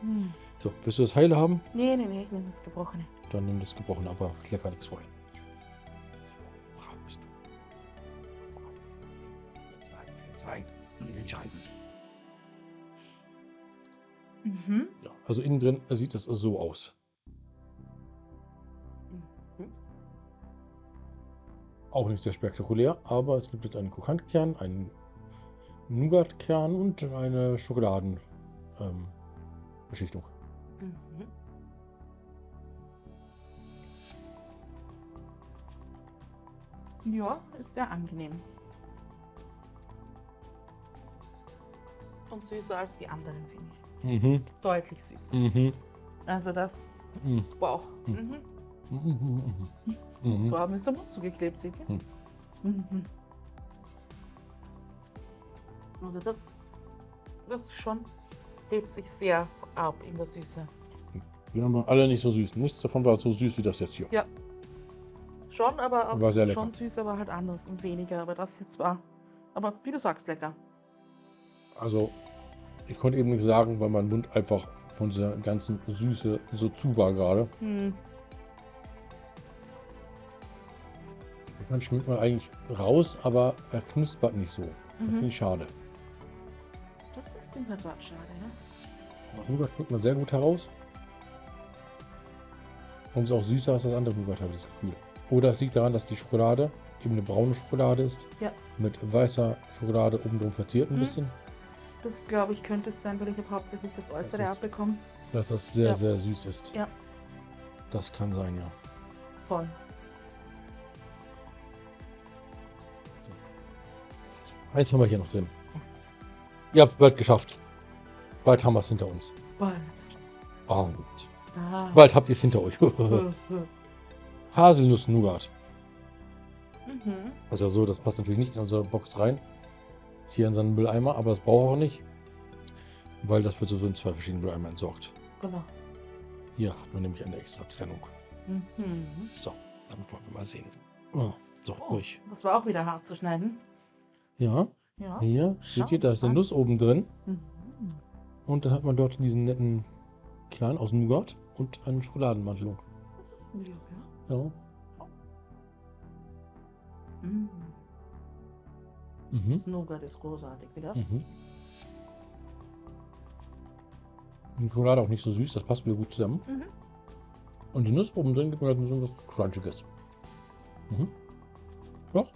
Hm. So, willst du das Heile haben? Nee, nee, nee, ich nehme das Gebrochene. Dann nimm das Gebrochene, aber lecker nichts voll. Brav bist du. Sein, entscheiden. Mhm. Ja, also innen drin sieht das so aus. Auch nicht sehr spektakulär, aber es gibt jetzt einen Krokantkern, einen Nougatkern und eine Schokoladen, ähm. Mhm. Ja, ist sehr angenehm. Und süßer als die anderen, finde ich. Mhm. Deutlich süßer. Mhm. Also das, Mhm. wow. Mhm. Mhm. Mhm. Mhm. Mhm. Da haben wir der Mund zugeklebt, seht ihr? Hm. Mhm. Also das, das schon hebt sich sehr ab in der Süße. Die haben alle nicht so süß. Nichts davon war so süß wie das jetzt hier. Schon, aber auch War sehr lecker. schon süß, aber halt anders und weniger. Aber das jetzt war, aber wie du sagst, lecker. Also, ich konnte eben nicht sagen, weil mein Mund einfach von dieser ganzen Süße so zu war gerade. Hm. Man schmeckt man eigentlich raus, aber er knuspert nicht so. Das finde Mhm. ich schade. Das ist in der Tat schade, ne? Das Nougat schmeckt man sehr gut heraus. Und ist auch süßer als das andere Nougat, habe ich das Gefühl. Oder es liegt daran, dass die Schokolade eben eine braune Schokolade ist. Ja. Mit weißer Schokolade oben drum verziert ein Mhm. bisschen. Das glaube ich könnte es sein, weil ich habe hauptsächlich das Äußere ist- abbekommen. Dass das sehr, Ja. sehr süß ist. Ja. Das kann sein, ja. Voll. Eins haben wir hier noch drin. Ihr habt es bald geschafft. Bald haben wir es hinter uns. Voll. Und Ah. bald habt ihr es hinter euch. Haselnuss-Nougat. Mhm. Ja so, das passt natürlich nicht in unsere Box rein. Hier in seinen Mülleimer, aber das braucht auch nicht. Weil das wird sowieso in zwei verschiedenen Mülleimer entsorgt. Genau. Hier hat man nämlich eine extra Trennung. Mhm. So, dann wollen wir mal sehen. Oh, so, Oh, durch. das war auch wieder hart zu schneiden. Ja, Ja. hier, seht ihr, da ist eine. Nuss oben drin. Mhm. Und dann hat man dort diesen netten Kern aus Nougat und eine Schokoladenmantelung. Ja, ja. Ja. Mhm. Mhm. Das Nougat ist großartig wieder. Mhm. Die Schokolade auch nicht so süß, das passt wieder gut zusammen. Mhm. Und die Nuss oben drin gibt mir halt so was Crunchiges. Mhm. Doch.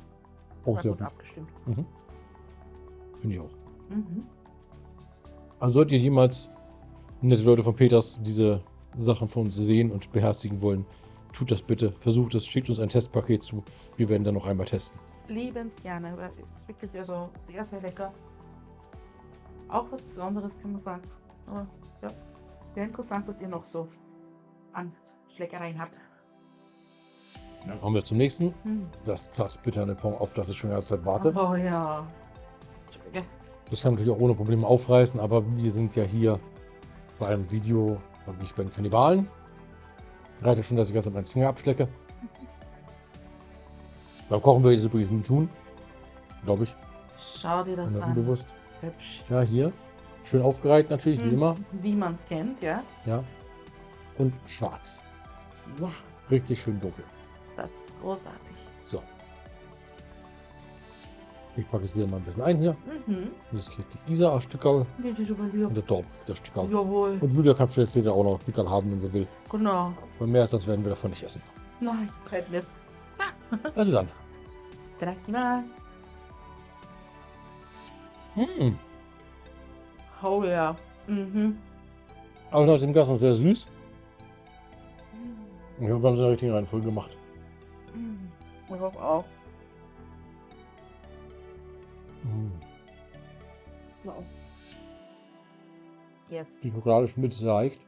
Auch sehr gut abgestimmt. Mhm. Finde ich auch. Mhm. Also solltet ihr jemals nette Leute von Peters diese Sachen von uns sehen und beherzigen wollen, tut das bitte. Versucht es, schickt uns ein Testpaket zu. Wir werden dann noch einmal testen. Liebend gerne, aber ist wirklich also sehr, sehr lecker. Auch was Besonderes kann man sagen. Aber ja, wäre interessant, was ihr noch so an Schleckereien habt. Dann kommen wir zum nächsten. Hm. Das zart bitterne Pong, auf das ich schon die ganze Zeit warte. Oh ja. Das kann man natürlich auch ohne Probleme aufreißen, aber wir sind ja hier beim Video und nicht bei den Kannibalen. Reicht schon, dass ich jetzt meine Zunge abschlecke. Beim Kochen würde ich es übrigens nie tun. Glaube ich. Schau dir das an. unbewusst. Hübsch. Ja, hier. Schön aufgereiht natürlich, wie Hm, immer. Wie man es kennt, ja. Ja. Und schwarz. Ja, Richtig schön dunkel. Das ist großartig. So. Ich packe es wieder mal ein bisschen ein hier. Mhm. Das kriegt die Isa ein Stückerl und der Torb kriegt das Stückerl. Jawohl. Und Julia kann vielleicht später auch noch ein Stückerl haben, wenn sie will. Genau. Und mehr als das werden wir davon nicht essen. Nein, brett nicht. Also dann. Itadakimasu. Mm. Oh ja. Mhm. Aber trotzdem das ist sehr süß. Ich hoffe, wir haben es in der richtigen Reihenfolge gemacht. Mhm. Ich hoffe auch. Mm. Wow. Yes. Die Schokolade schmilzt leicht.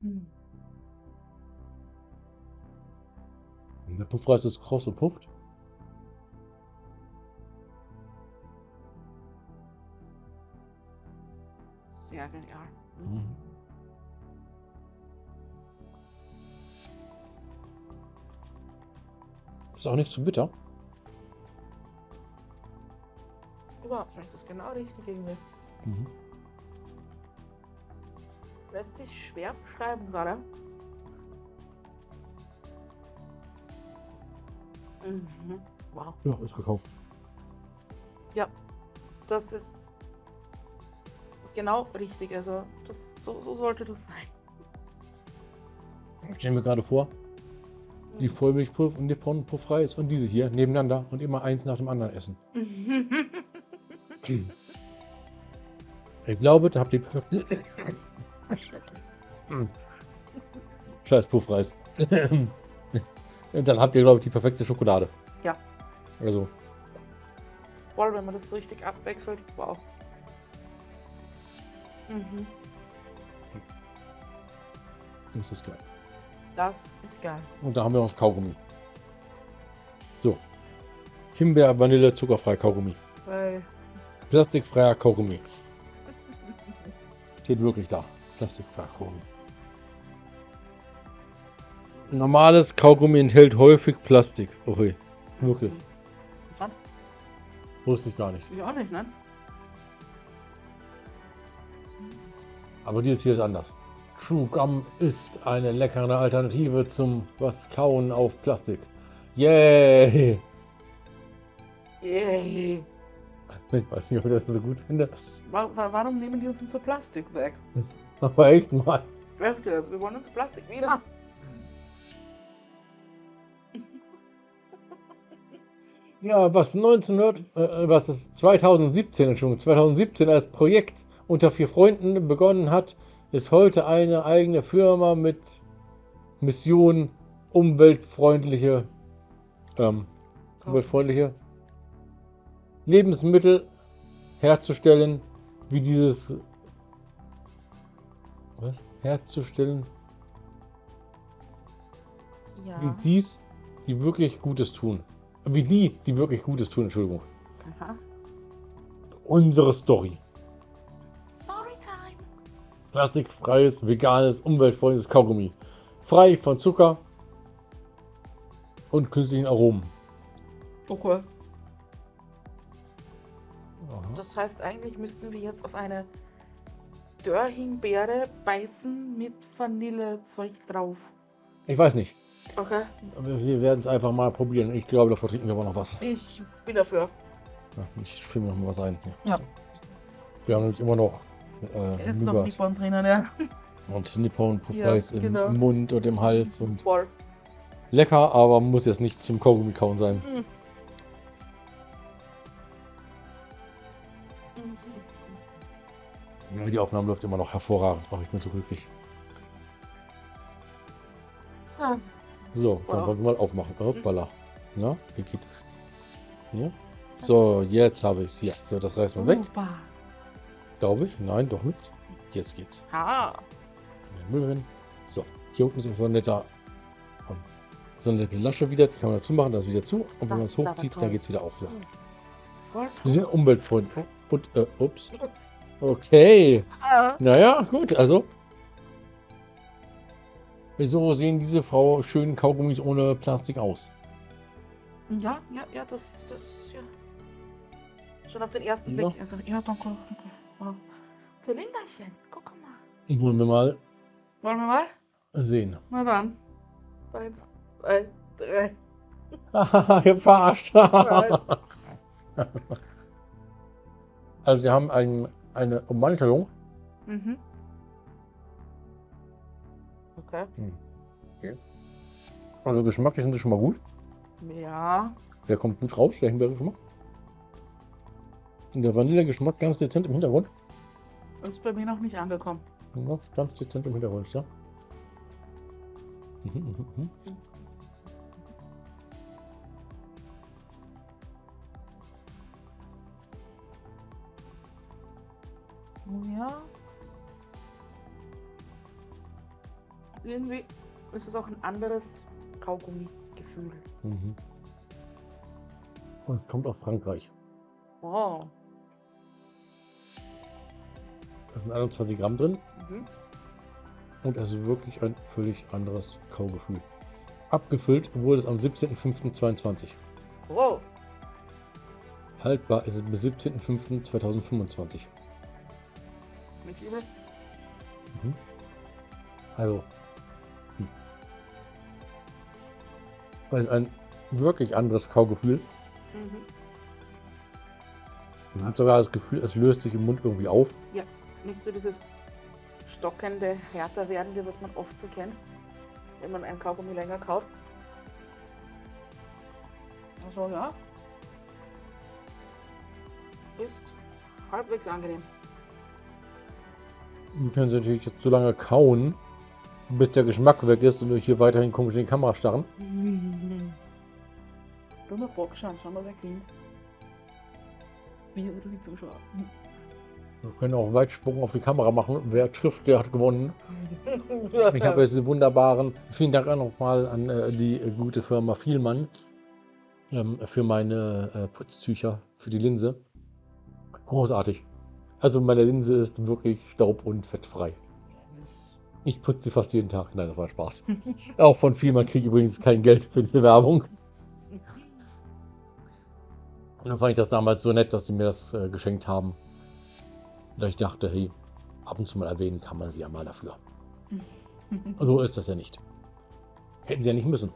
Mhm. Der Puffreis ist kross und pufft. Sehr genial. Mhm. Ist auch nicht zu bitter. Überhaupt nicht. Ist genau richtig irgendwie. Mhm. Lässt sich schwer beschreiben gerade. Mhm. Wow. Ja, ist gekauft. Das ist genau richtig. Also das, so, so sollte das sein. Ich stelle mir gerade vor, die Vollmilchpuff und Nippon Puffreis und diese hier nebeneinander und immer eins nach dem anderen essen. Ich glaube, da habt ihr. Scheiß Puffreis. Und dann habt ihr, glaube ich, die perfekte Schokolade. Ja. Also, Voll, wenn man das so richtig abwechselt. Wow. Mhm. das ist geil. Das ist geil. Und da haben wir noch Kaugummi. So. Himbeer, Vanille, zuckerfrei Kaugummi. Weil Plastikfreier Kaugummi. Steht wirklich da. Plastikfreier Kaugummi. Normales Kaugummi enthält häufig Plastik. Okay. Wirklich. Interessant. Wusste ich gar nicht. Ich auch nicht, ne? Aber dieses hier ist anders. True Gum ist eine leckere Alternative zum was Kauen auf Plastik. Yay! Yay. Ich weiß nicht, ob ich das so gut finde. Wa- wa- Warum nehmen die uns unser Plastik weg? Aber echt mal. Echt jetzt? Wir wollen unser Plastik wieder. Ja, was 1900, äh, was es 2017, Entschuldigung, 2017 als Projekt unter vier Freunden begonnen hat, ist heute eine eigene Firma mit Mission umweltfreundliche, ähm, umweltfreundliche Lebensmittel herzustellen, wie dieses, was? Herzustellen, wie Ja. dies, die wirklich Gutes tun. Wie die, die wirklich Gutes tun, Entschuldigung. Aha. Unsere Story. Plastikfreies, veganes, umweltfreundliches Kaugummi. Frei von Zucker und künstlichen Aromen. Okay. Das heißt, eigentlich müssten wir jetzt auf eine Dörrhimbeere beißen mit Vanillezeug drauf. Ich weiß nicht. Okay. Wir werden es einfach mal probieren. Ich glaube, davor trinken wir aber noch was. Ich bin dafür. Ja, ich mir noch mal was ein. Ja. Ja. Wir haben nämlich immer noch äh, Ist noch Nougat Nippon drinnen, ja. und Nippon Puffreis Ja, im genau. Mund und im Hals. Und Voll. lecker, aber muss jetzt nicht zum Kaugummi kauen sein. Mhm. Ja, Die Aufnahme läuft immer noch hervorragend. Ach, ich bin so glücklich. Ah, So, dann Wow. wollen wir mal aufmachen. Hoppala. Na, wie geht es? Hier. So, jetzt habe ich es. Hier. So, das reißen wir weg. Glaube ich. Nein, doch nicht. Jetzt geht's. Ha. Den Müll rein. So, hier unten ist so ein netter. So eine nette Lasche wieder. Die kann man dazu machen. Das ist wieder zu. Und wenn man es hochzieht, dann geht es wieder auf. Ja. Voll sind umweltfreundlich. Und, äh, ups. Okay. Ah. Naja, gut, also. So sehen diese Frau schönen Kaugummis ohne Plastik aus. Ja, ja, ja, das, das, ja. Schon auf den ersten So. Blick. Also, ja, danke, danke. Wow. Zylinderchen, guck mal. Wollen wir mal Wollen wir mal? sehen. Na dann. Eins, zwei, drei. Haha, ihr verarscht. Also wir haben ein, eine Ummantelung. Mhm. Okay. Also geschmacklich sind sie schon mal gut. Ja. Der kommt gut raus, der Himbeergeschmack. Der Vanillegeschmack ganz dezent im Hintergrund. Ist bei mir noch nicht angekommen. Ja, ganz dezent im Hintergrund, ja. Mhm, mhm, mhm. Ja. Irgendwie ist es auch ein anderes Kaugummi-Gefühl. Mhm. Und es kommt aus Frankreich. Wow. Da sind 21 Gramm drin Mhm. und es ist wirklich ein völlig anderes Kaugefühl. Abgefüllt wurde es am 17.05.22. Wow. Haltbar ist es bis 17.05.2025. Nicht übel. Also. Hm. Das ist ein wirklich anderes Kaugefühl. Mhm. Man hat sogar das Gefühl, es löst sich im Mund irgendwie auf. Nicht so dieses stockende, härter werdende, was man oft so kennt, wenn man einen Kaugummi länger kaut. Also ja. Ist halbwegs angenehm. Wir können sie natürlich jetzt so lange kauen, bis der Geschmack weg ist und euch hier weiterhin komisch in die Kamera starren. Dummer Bock, schauen, schau mal, wer gewinnt. Wir oder die Zuschauer. Wir können auch Weitsprung auf die Kamera machen. Wer trifft, der hat gewonnen. Ich habe jetzt wunderbaren, vielen Dank auch nochmal an äh, die äh, gute Firma Vielmann ähm, für meine äh, Putztücher, für die Linse. Großartig. Also meine Linse ist wirklich staub- und fettfrei. Ich putze sie fast jeden Tag. Nein, das war Spaß. auch von Vielmann kriege ich übrigens kein Geld für diese Werbung. Und dann fand ich das damals so nett, dass sie mir das äh, geschenkt haben. Da ich dachte, hey, ab und zu mal erwähnen kann man sie ja mal dafür. Und so ist das ja nicht. Hätten sie ja nicht müssen.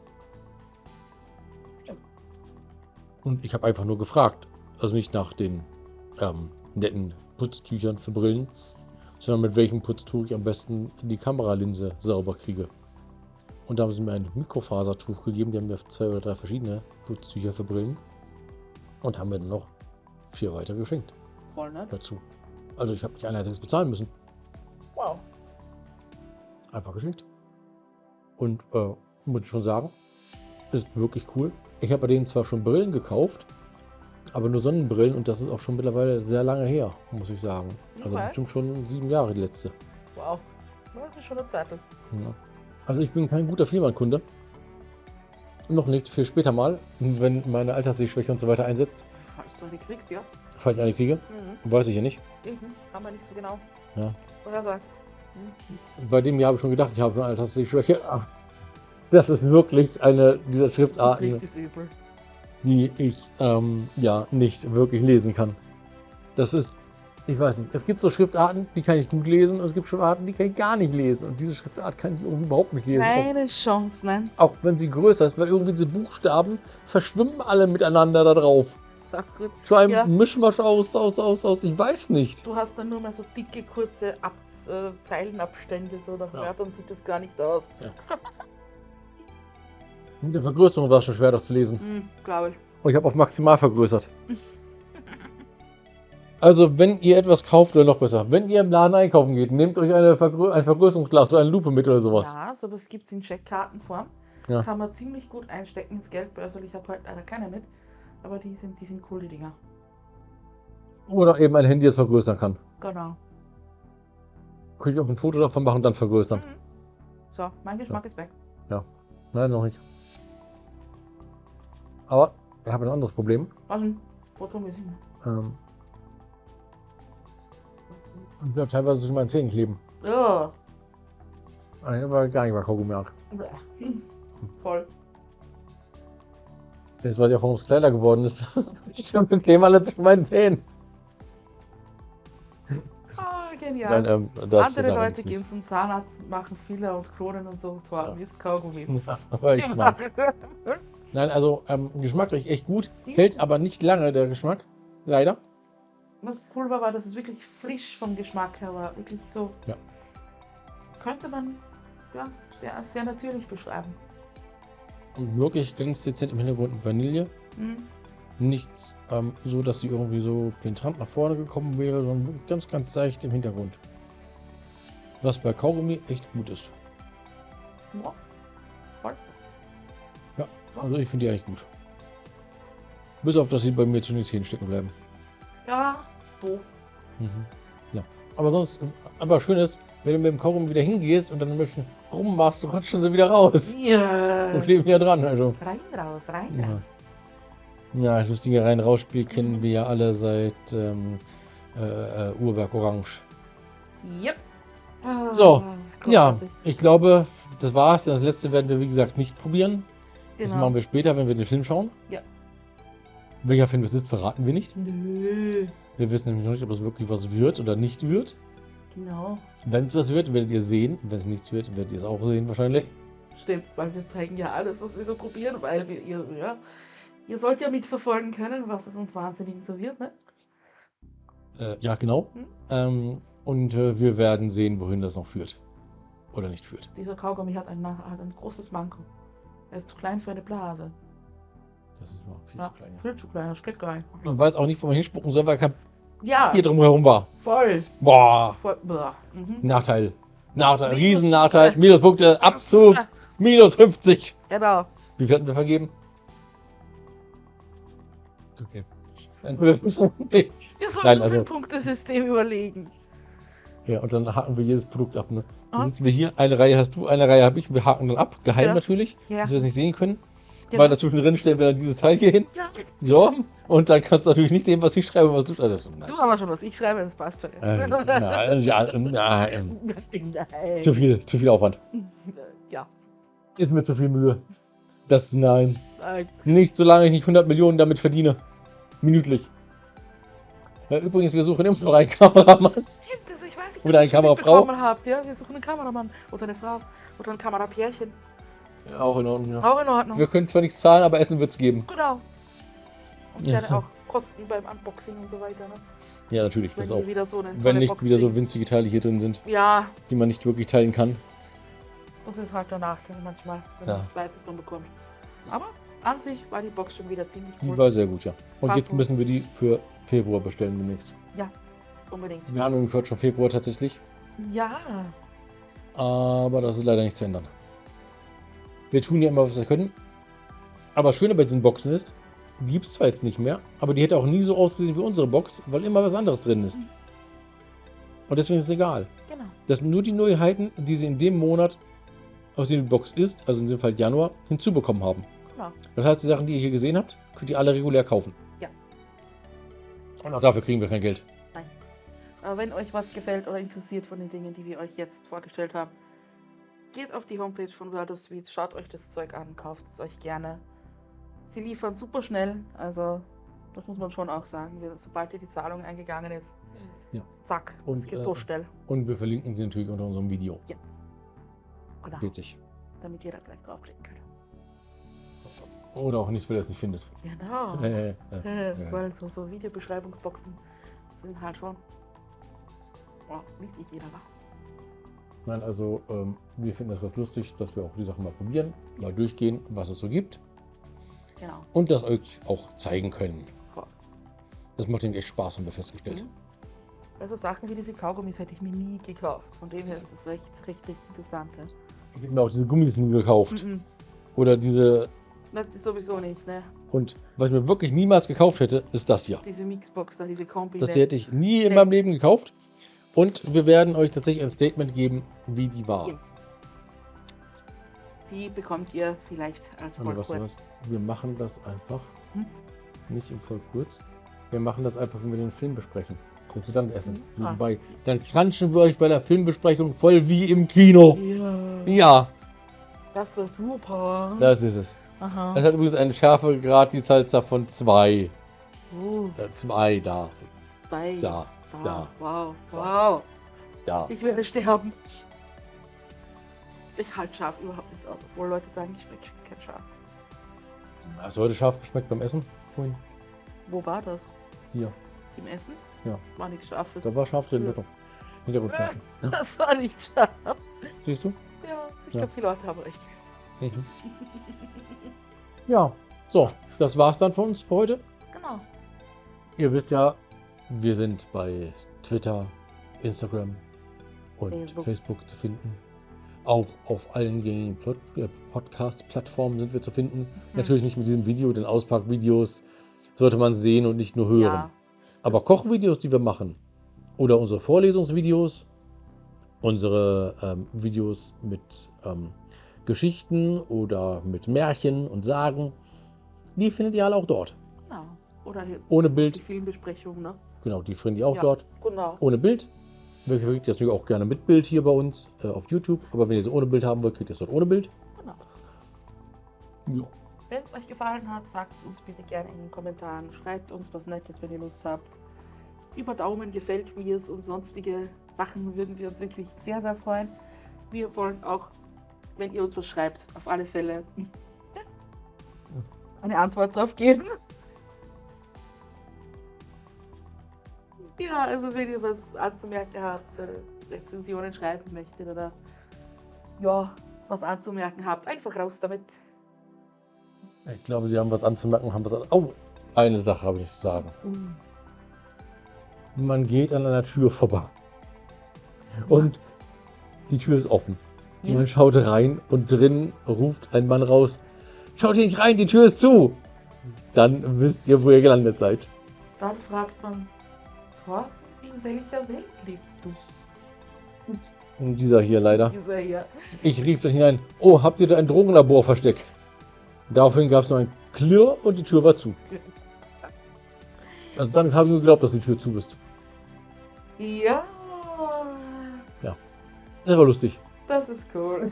Und ich habe einfach nur gefragt. Also nicht nach den ähm, netten Putztüchern für Brillen, sondern mit welchem Putztuch ich am besten die Kameralinse sauber kriege. Und da haben sie mir ein Mikrofasertuch gegeben. Die haben mir zwei oder drei verschiedene Putztücher für Brillen. Und haben mir dann noch vier weitere geschenkt Voll nett. dazu. Also ich habe nicht ein einziges bezahlen müssen. Wow. Einfach geschenkt. Und äh, muss ich schon sagen, ist wirklich cool. Ich habe bei denen zwar schon Brillen gekauft, aber nur Sonnenbrillen und das ist auch schon mittlerweile sehr lange her, muss ich sagen. Also Okay. bestimmt schon sieben Jahre die letzte. Wow. Das ist schon eine Zeit. Ja. Also ich bin kein guter Firmenkunde. Noch nicht, für später mal, wenn meine Alterssehschwäche und so weiter einsetzt, Falls du eine kriegst, ja. Falls ich eine kriege, Mhm. weiß ich ja nicht. Mhm. Haben wir nicht so genau. Ja. Oder sagt. Bei dem Jahr habe ich schon gedacht, ich habe schon eine. Ach, Das ist wirklich eine dieser Schriftarten, die ich ähm, ja nicht wirklich lesen kann. Das ist, ich weiß nicht, es gibt so Schriftarten, die kann ich gut lesen und es gibt Schriftarten, die kann ich gar nicht lesen. Und diese Schriftart kann ich irgendwie überhaupt nicht lesen. Auch, Keine Chance, ne? auch wenn sie größer ist, weil irgendwie diese Buchstaben verschwimmen alle miteinander da drauf. Gut. Zu einem Ja. Mischmasch aus, aus, aus, aus, ich weiß nicht. Du hast dann nur mal so dicke, kurze Ab äh, Zeilenabstände, so nach Ja. Wörtern sieht das gar nicht aus. Mit der Vergrößerung war es schon schwer, das zu lesen. Hm, glaube ich. Und ich habe auf maximal vergrößert. Also, wenn ihr etwas kauft, oder noch besser, wenn ihr im Laden einkaufen geht, nehmt euch eine Vergrö ein Vergrößerungsglas oder eine Lupe mit oder sowas. Ja, sowas gibt es in Checkkartenform. Ja. Kann man ziemlich gut einstecken ins Geldbörsel. Ich habe heute leider keine mit. Aber die sind, die sind cool, die Dinger. Oder eben ein Handy, das vergrößern kann. Genau. Könnte ich auch ein Foto davon machen, dann vergrößern. Mhm. So, mein Geschmack ist weg. Nein, noch nicht. Aber ich habe ein anderes Problem. Also, Foto müssen wir. Ähm, ich bleibe teilweise zwischen meinen Zähnen kleben. Oh. Nein, aber gar nicht bei Kaugummi. Voll. Jetzt weiß ich auch, warum es kleiner geworden ist. Ich kleben alle zwischen meinen Zähnen. Ah, genial. Nein, ähm, das Andere Leute gehen zum Zahnarzt und machen Filler und Kronen und so. Zwar Ja. ist Kaugummi. Aber ich mag. Nein, also ähm, geschmacklich echt gut. Hält aber nicht lange der Geschmack. Leider. Was cool war, war, dass es wirklich frisch vom Geschmack her war. Wirklich so. Ja. Könnte man ja, sehr, sehr natürlich beschreiben. Und wirklich ganz dezent im Hintergrund Vanille. Hm. Nicht ähm, so, dass sie irgendwie so penetrant nach vorne gekommen wäre, sondern ganz, ganz seicht im Hintergrund. Was bei Kaugummi echt gut ist. Ja. Voll. Also ich finde die eigentlich gut. Bis auf, dass sie bei mir zwischen den Zähnen stecken bleiben. Ja, doof. Mhm. Ja. Aber sonst, äh, aber schön ist, wenn du mit dem Kaugummi wieder hingehst und dann bisschen rummachst, rutschen sie wieder raus. Ja. Und kleben ja dran. Also. Rein, raus, rein, Ja. raus. Ja, das lustige Rein-Raus-Spiel kennen wir ja alle seit ähm, äh, äh, Uhrwerk Orange. Yep. Ah, So, Ja, ich glaube, das war's. Das letzte werden wir, wie gesagt, nicht probieren. Das Genau. machen wir später, wenn wir den Film schauen. Ja. Welcher Film es ist, verraten wir nicht. Nö. Wir wissen nämlich noch nicht, ob es wirklich was wird oder nicht wird. Genau. Wenn es was wird, werdet ihr sehen. Wenn es nichts wird, werdet ihr es auch sehen wahrscheinlich. Stimmt, weil wir zeigen ja alles, was wir so probieren, weil wir, ihr, ja, ihr sollt ja mitverfolgen können, was es uns wahnsinnig so wird, ne? Äh, ja, genau. Hm. Ähm, und äh, wir werden sehen, wohin das noch führt. Oder nicht führt. Dieser Kaugummi hat ein, hat ein großes Manko. Er ist zu klein für eine Blase. Das ist mal viel Ja, zu klein. ja. viel zu klein, das geht gar nicht. Man weiß auch nicht, wo man hinspucken soll, weil kein Ja, hier drumherum war. voll. Boah, voll. Mhm. Nachteil. Nachteil, Minus- Riesennachteil. Minuspunkte, Abzug, minus 50. Genau. Wie viel hatten wir vergeben? Okay. Wir Nein, uns also- ein Punktesystem überlegen. Ja, und dann haken wir jedes Produkt ab. Ne? Dann sitzen wir hier, eine Reihe hast du, eine Reihe habe ich. Wir haken dann ab, geheim Ja. natürlich, Ja. dass wir es nicht sehen können. Genau. Weil dazwischen drin stellen wir dann dieses Teil hier hin. Ja. So, und dann kannst du natürlich nicht sehen, was ich schreibe und was du schreibst. Nein. Du aber schon was. Ich schreibe, das passt schon. Äh, na, ja, na, äh, Nein. zu viel, zu viel Aufwand. Ja. Ist mir zu viel Mühe. Das, nein. Nein. Nicht solange ich nicht 100 Millionen damit verdiene. Minütlich. Übrigens, wir suchen immer noch einen Kameramann. Stimmt, also ich weiß nicht, Oder eine Kamerafrau. Habt, ja? Wir suchen einen Kameramann oder eine Frau oder ein Kamerapärchen. Ja, auch in Ordnung, ja. Auch in Ordnung. Wir können zwar nichts zahlen, aber Essen wird es geben. Genau. Und Ja. gerne auch Kosten beim Unboxing und so weiter. Ne? Ja, natürlich, Wenn das auch. wieder so Wenn nicht Box wieder so winzige Teile hier drin sind, Ja, die man nicht wirklich teilen kann. das ist halt der Nachteil manchmal, wenn Ja. man was man bekommt. Aber an sich war die Box schon wieder ziemlich Die cool. war sehr gut, ja. Und War jetzt müssen wir die für Februar bestellen demnächst. Unbedingt. Wir haben gehört schon Februar tatsächlich, Ja, aber das ist leider nicht zu ändern. Wir tun ja immer, was wir können. Aber das Schöne bei diesen Boxen ist, die gibt es zwar jetzt nicht mehr, aber die hätte auch nie so ausgesehen wie unsere Box, weil immer was anderes drin ist. Und deswegen ist es egal. genau. Das sind nur die Neuheiten, die sie in dem Monat, aus dem die Box ist, also in dem Fall Januar, hinzubekommen haben. genau. Das heißt, die Sachen, die ihr hier gesehen habt, könnt ihr alle regulär kaufen. Ja. Und auch dafür kriegen wir kein Geld. Aber wenn euch was gefällt oder interessiert von den Dingen, die wir euch jetzt vorgestellt haben, geht auf die Homepage von World of Sweets, schaut euch das Zeug an, kauft es euch gerne. Sie liefern super schnell, also das muss man schon auch sagen. Sobald hier die Zahlung eingegangen ist, Ja. zack, es Und, geht äh, so schnell. Und wir verlinken sie natürlich unter unserem Video. Genau, Witzig. damit ihr da gleich draufklicken könnt. Oder auch nicht, weil er es nicht findet. Genau. Äh, äh, Äh. Weil so, so Videobeschreibungsboxen sind halt schon. Oh, liest nicht jeder, wa? Nein, also ähm, wir finden das ganz lustig, dass wir auch die Sachen mal probieren, mal durchgehen, was es so gibt Genau. und das euch auch zeigen können. Das macht ihnen echt Spaß, haben wir festgestellt. Mhm. Also Sachen wie diese Kaugummis hätte ich mir nie gekauft. Von dem her ist das recht, richtig interessant. Ja? Ich habe mir auch diese Gummis nie gekauft. Mhm. Oder diese. Das ist sowieso nicht, ne? Und was ich mir wirklich niemals gekauft hätte, ist das hier. Diese Mixbox, da diese Kombi. Das ne? hier hätte ich nie in meinem Leben gekauft. Und wir werden euch tatsächlich ein Statement geben, wie die war. Ja. Die bekommt ihr vielleicht als Und was, Vollkurz. was, wir machen das einfach. Hm? Nicht im Vollkurz. Wir machen das einfach, wenn wir den Film besprechen. Und dann essen. Ah. Nebenbei. Dann klatschen wir euch bei der Filmbesprechung voll wie im Kino. Ja, Ja, das wird super. das ist es. Aha. Es hat übrigens einen Schärfegrad, die Salsa von 2. Uh, 2 da. bei. Da. Da. da. Wow. Wow. Da. Ich werde sterben. Ich halte scharf überhaupt nicht aus, obwohl Leute sagen, ich schmecke kein Schaf. Hast du heute scharf geschmeckt beim Essen? Vorhin? Wo war das? Hier. Im Essen? Ja. War nichts Scharfes. Da war scharf drin, Ja. bitte. Hintergrundschärfe. Ja. Das war nicht scharf. Siehst du? Ja, ich Ja. glaube, die Leute haben recht. Mhm. Ja, so, das war's dann von uns für heute. Genau. Ihr wisst ja, wir sind bei Twitter, Instagram und Facebook. Facebook, zu finden. Auch auf allen gängigen äh, Podcast-Plattformen sind wir zu finden. Mhm. Natürlich nicht mit diesem Video, denn Auspackvideos sollte man sehen und nicht nur hören. Ja. Aber Kochvideos, die wir machen, oder unsere Vorlesungsvideos, unsere ähm, Videos mit ähm, Geschichten oder mit Märchen und Sagen, die findet ihr alle auch dort. Genau. Oder hier Ohne die Bild, Filmbesprechung, ne? Genau, die findet ihr auch Ja. dort. Genau. Ohne Bild. Wir kriegt ihr das natürlich auch gerne mit Bild hier bei uns äh, auf YouTube. Aber wenn ihr es ohne Bild haben wollt, kriegt ihr es dort ohne Bild. genau. Ja. Wenn es euch gefallen hat, sagt es uns bitte gerne in den Kommentaren. Schreibt uns was Nettes, wenn ihr Lust habt. Über Daumen gefällt mir es und sonstige Sachen würden wir uns wirklich sehr, sehr freuen. Wir wollen auch, wenn ihr uns was schreibt, auf alle Fälle eine Antwort drauf geben. Ja, also wenn ihr was anzumerken habt, äh, Rezensionen schreiben möchtet oder ja, was anzumerken habt, einfach raus damit. Ich glaube, Sie haben was anzumerken, haben was an. Oh, eine Sache habe ich zu sagen. Man geht an einer Tür vorbei. Und die Tür ist offen. Ja. Man schaut rein und drin ruft ein Mann raus: Schaut hier nicht rein, die Tür ist zu! Dann wisst ihr, wo ihr gelandet seid. Dann fragt man, Thorsten, in welcher Welt lebst du? Und dieser hier leider. Dieser hier. Ich rief dann hinein: Oh, habt ihr da ein Drogenlabor versteckt? Daraufhin gab es noch ein Klirr und die Tür war zu. Also dann habe ich mir geglaubt, dass die Tür zu ist. Ja, Das war lustig. das ist cool.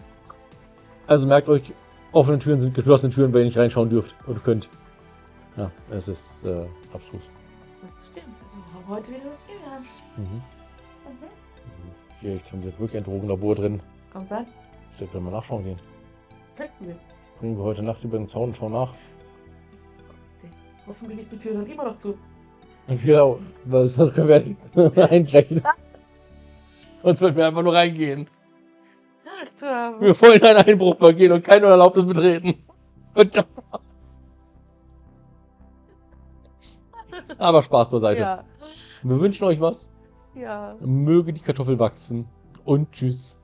Also merkt euch, offene Türen sind geschlossene Türen, wenn ihr nicht reinschauen dürft oder könnt. Ja, es ist äh, abstrus. Heute wieder was gelernt. Mhm. Mhm. Vielleicht haben wir wirklich ein Drogenlabor drin. Kann sein. Vielleicht werden wir nachschauen gehen. Könnten wir. Bringen wir heute Nacht über den Zaun und schauen nach. Hoffentlich ist die Tür dann immer noch zu. Genau, was das können wir nicht einbrechen. Sonst würden wir einfach nur reingehen. Ach. Wir wollen einen Einbruch begehen und kein Unerlaubtes betreten. Verdammt. Aber Spaß beiseite. Ja, Wir wünschen euch was. ja. Möge die Kartoffel wachsen. Und tschüss.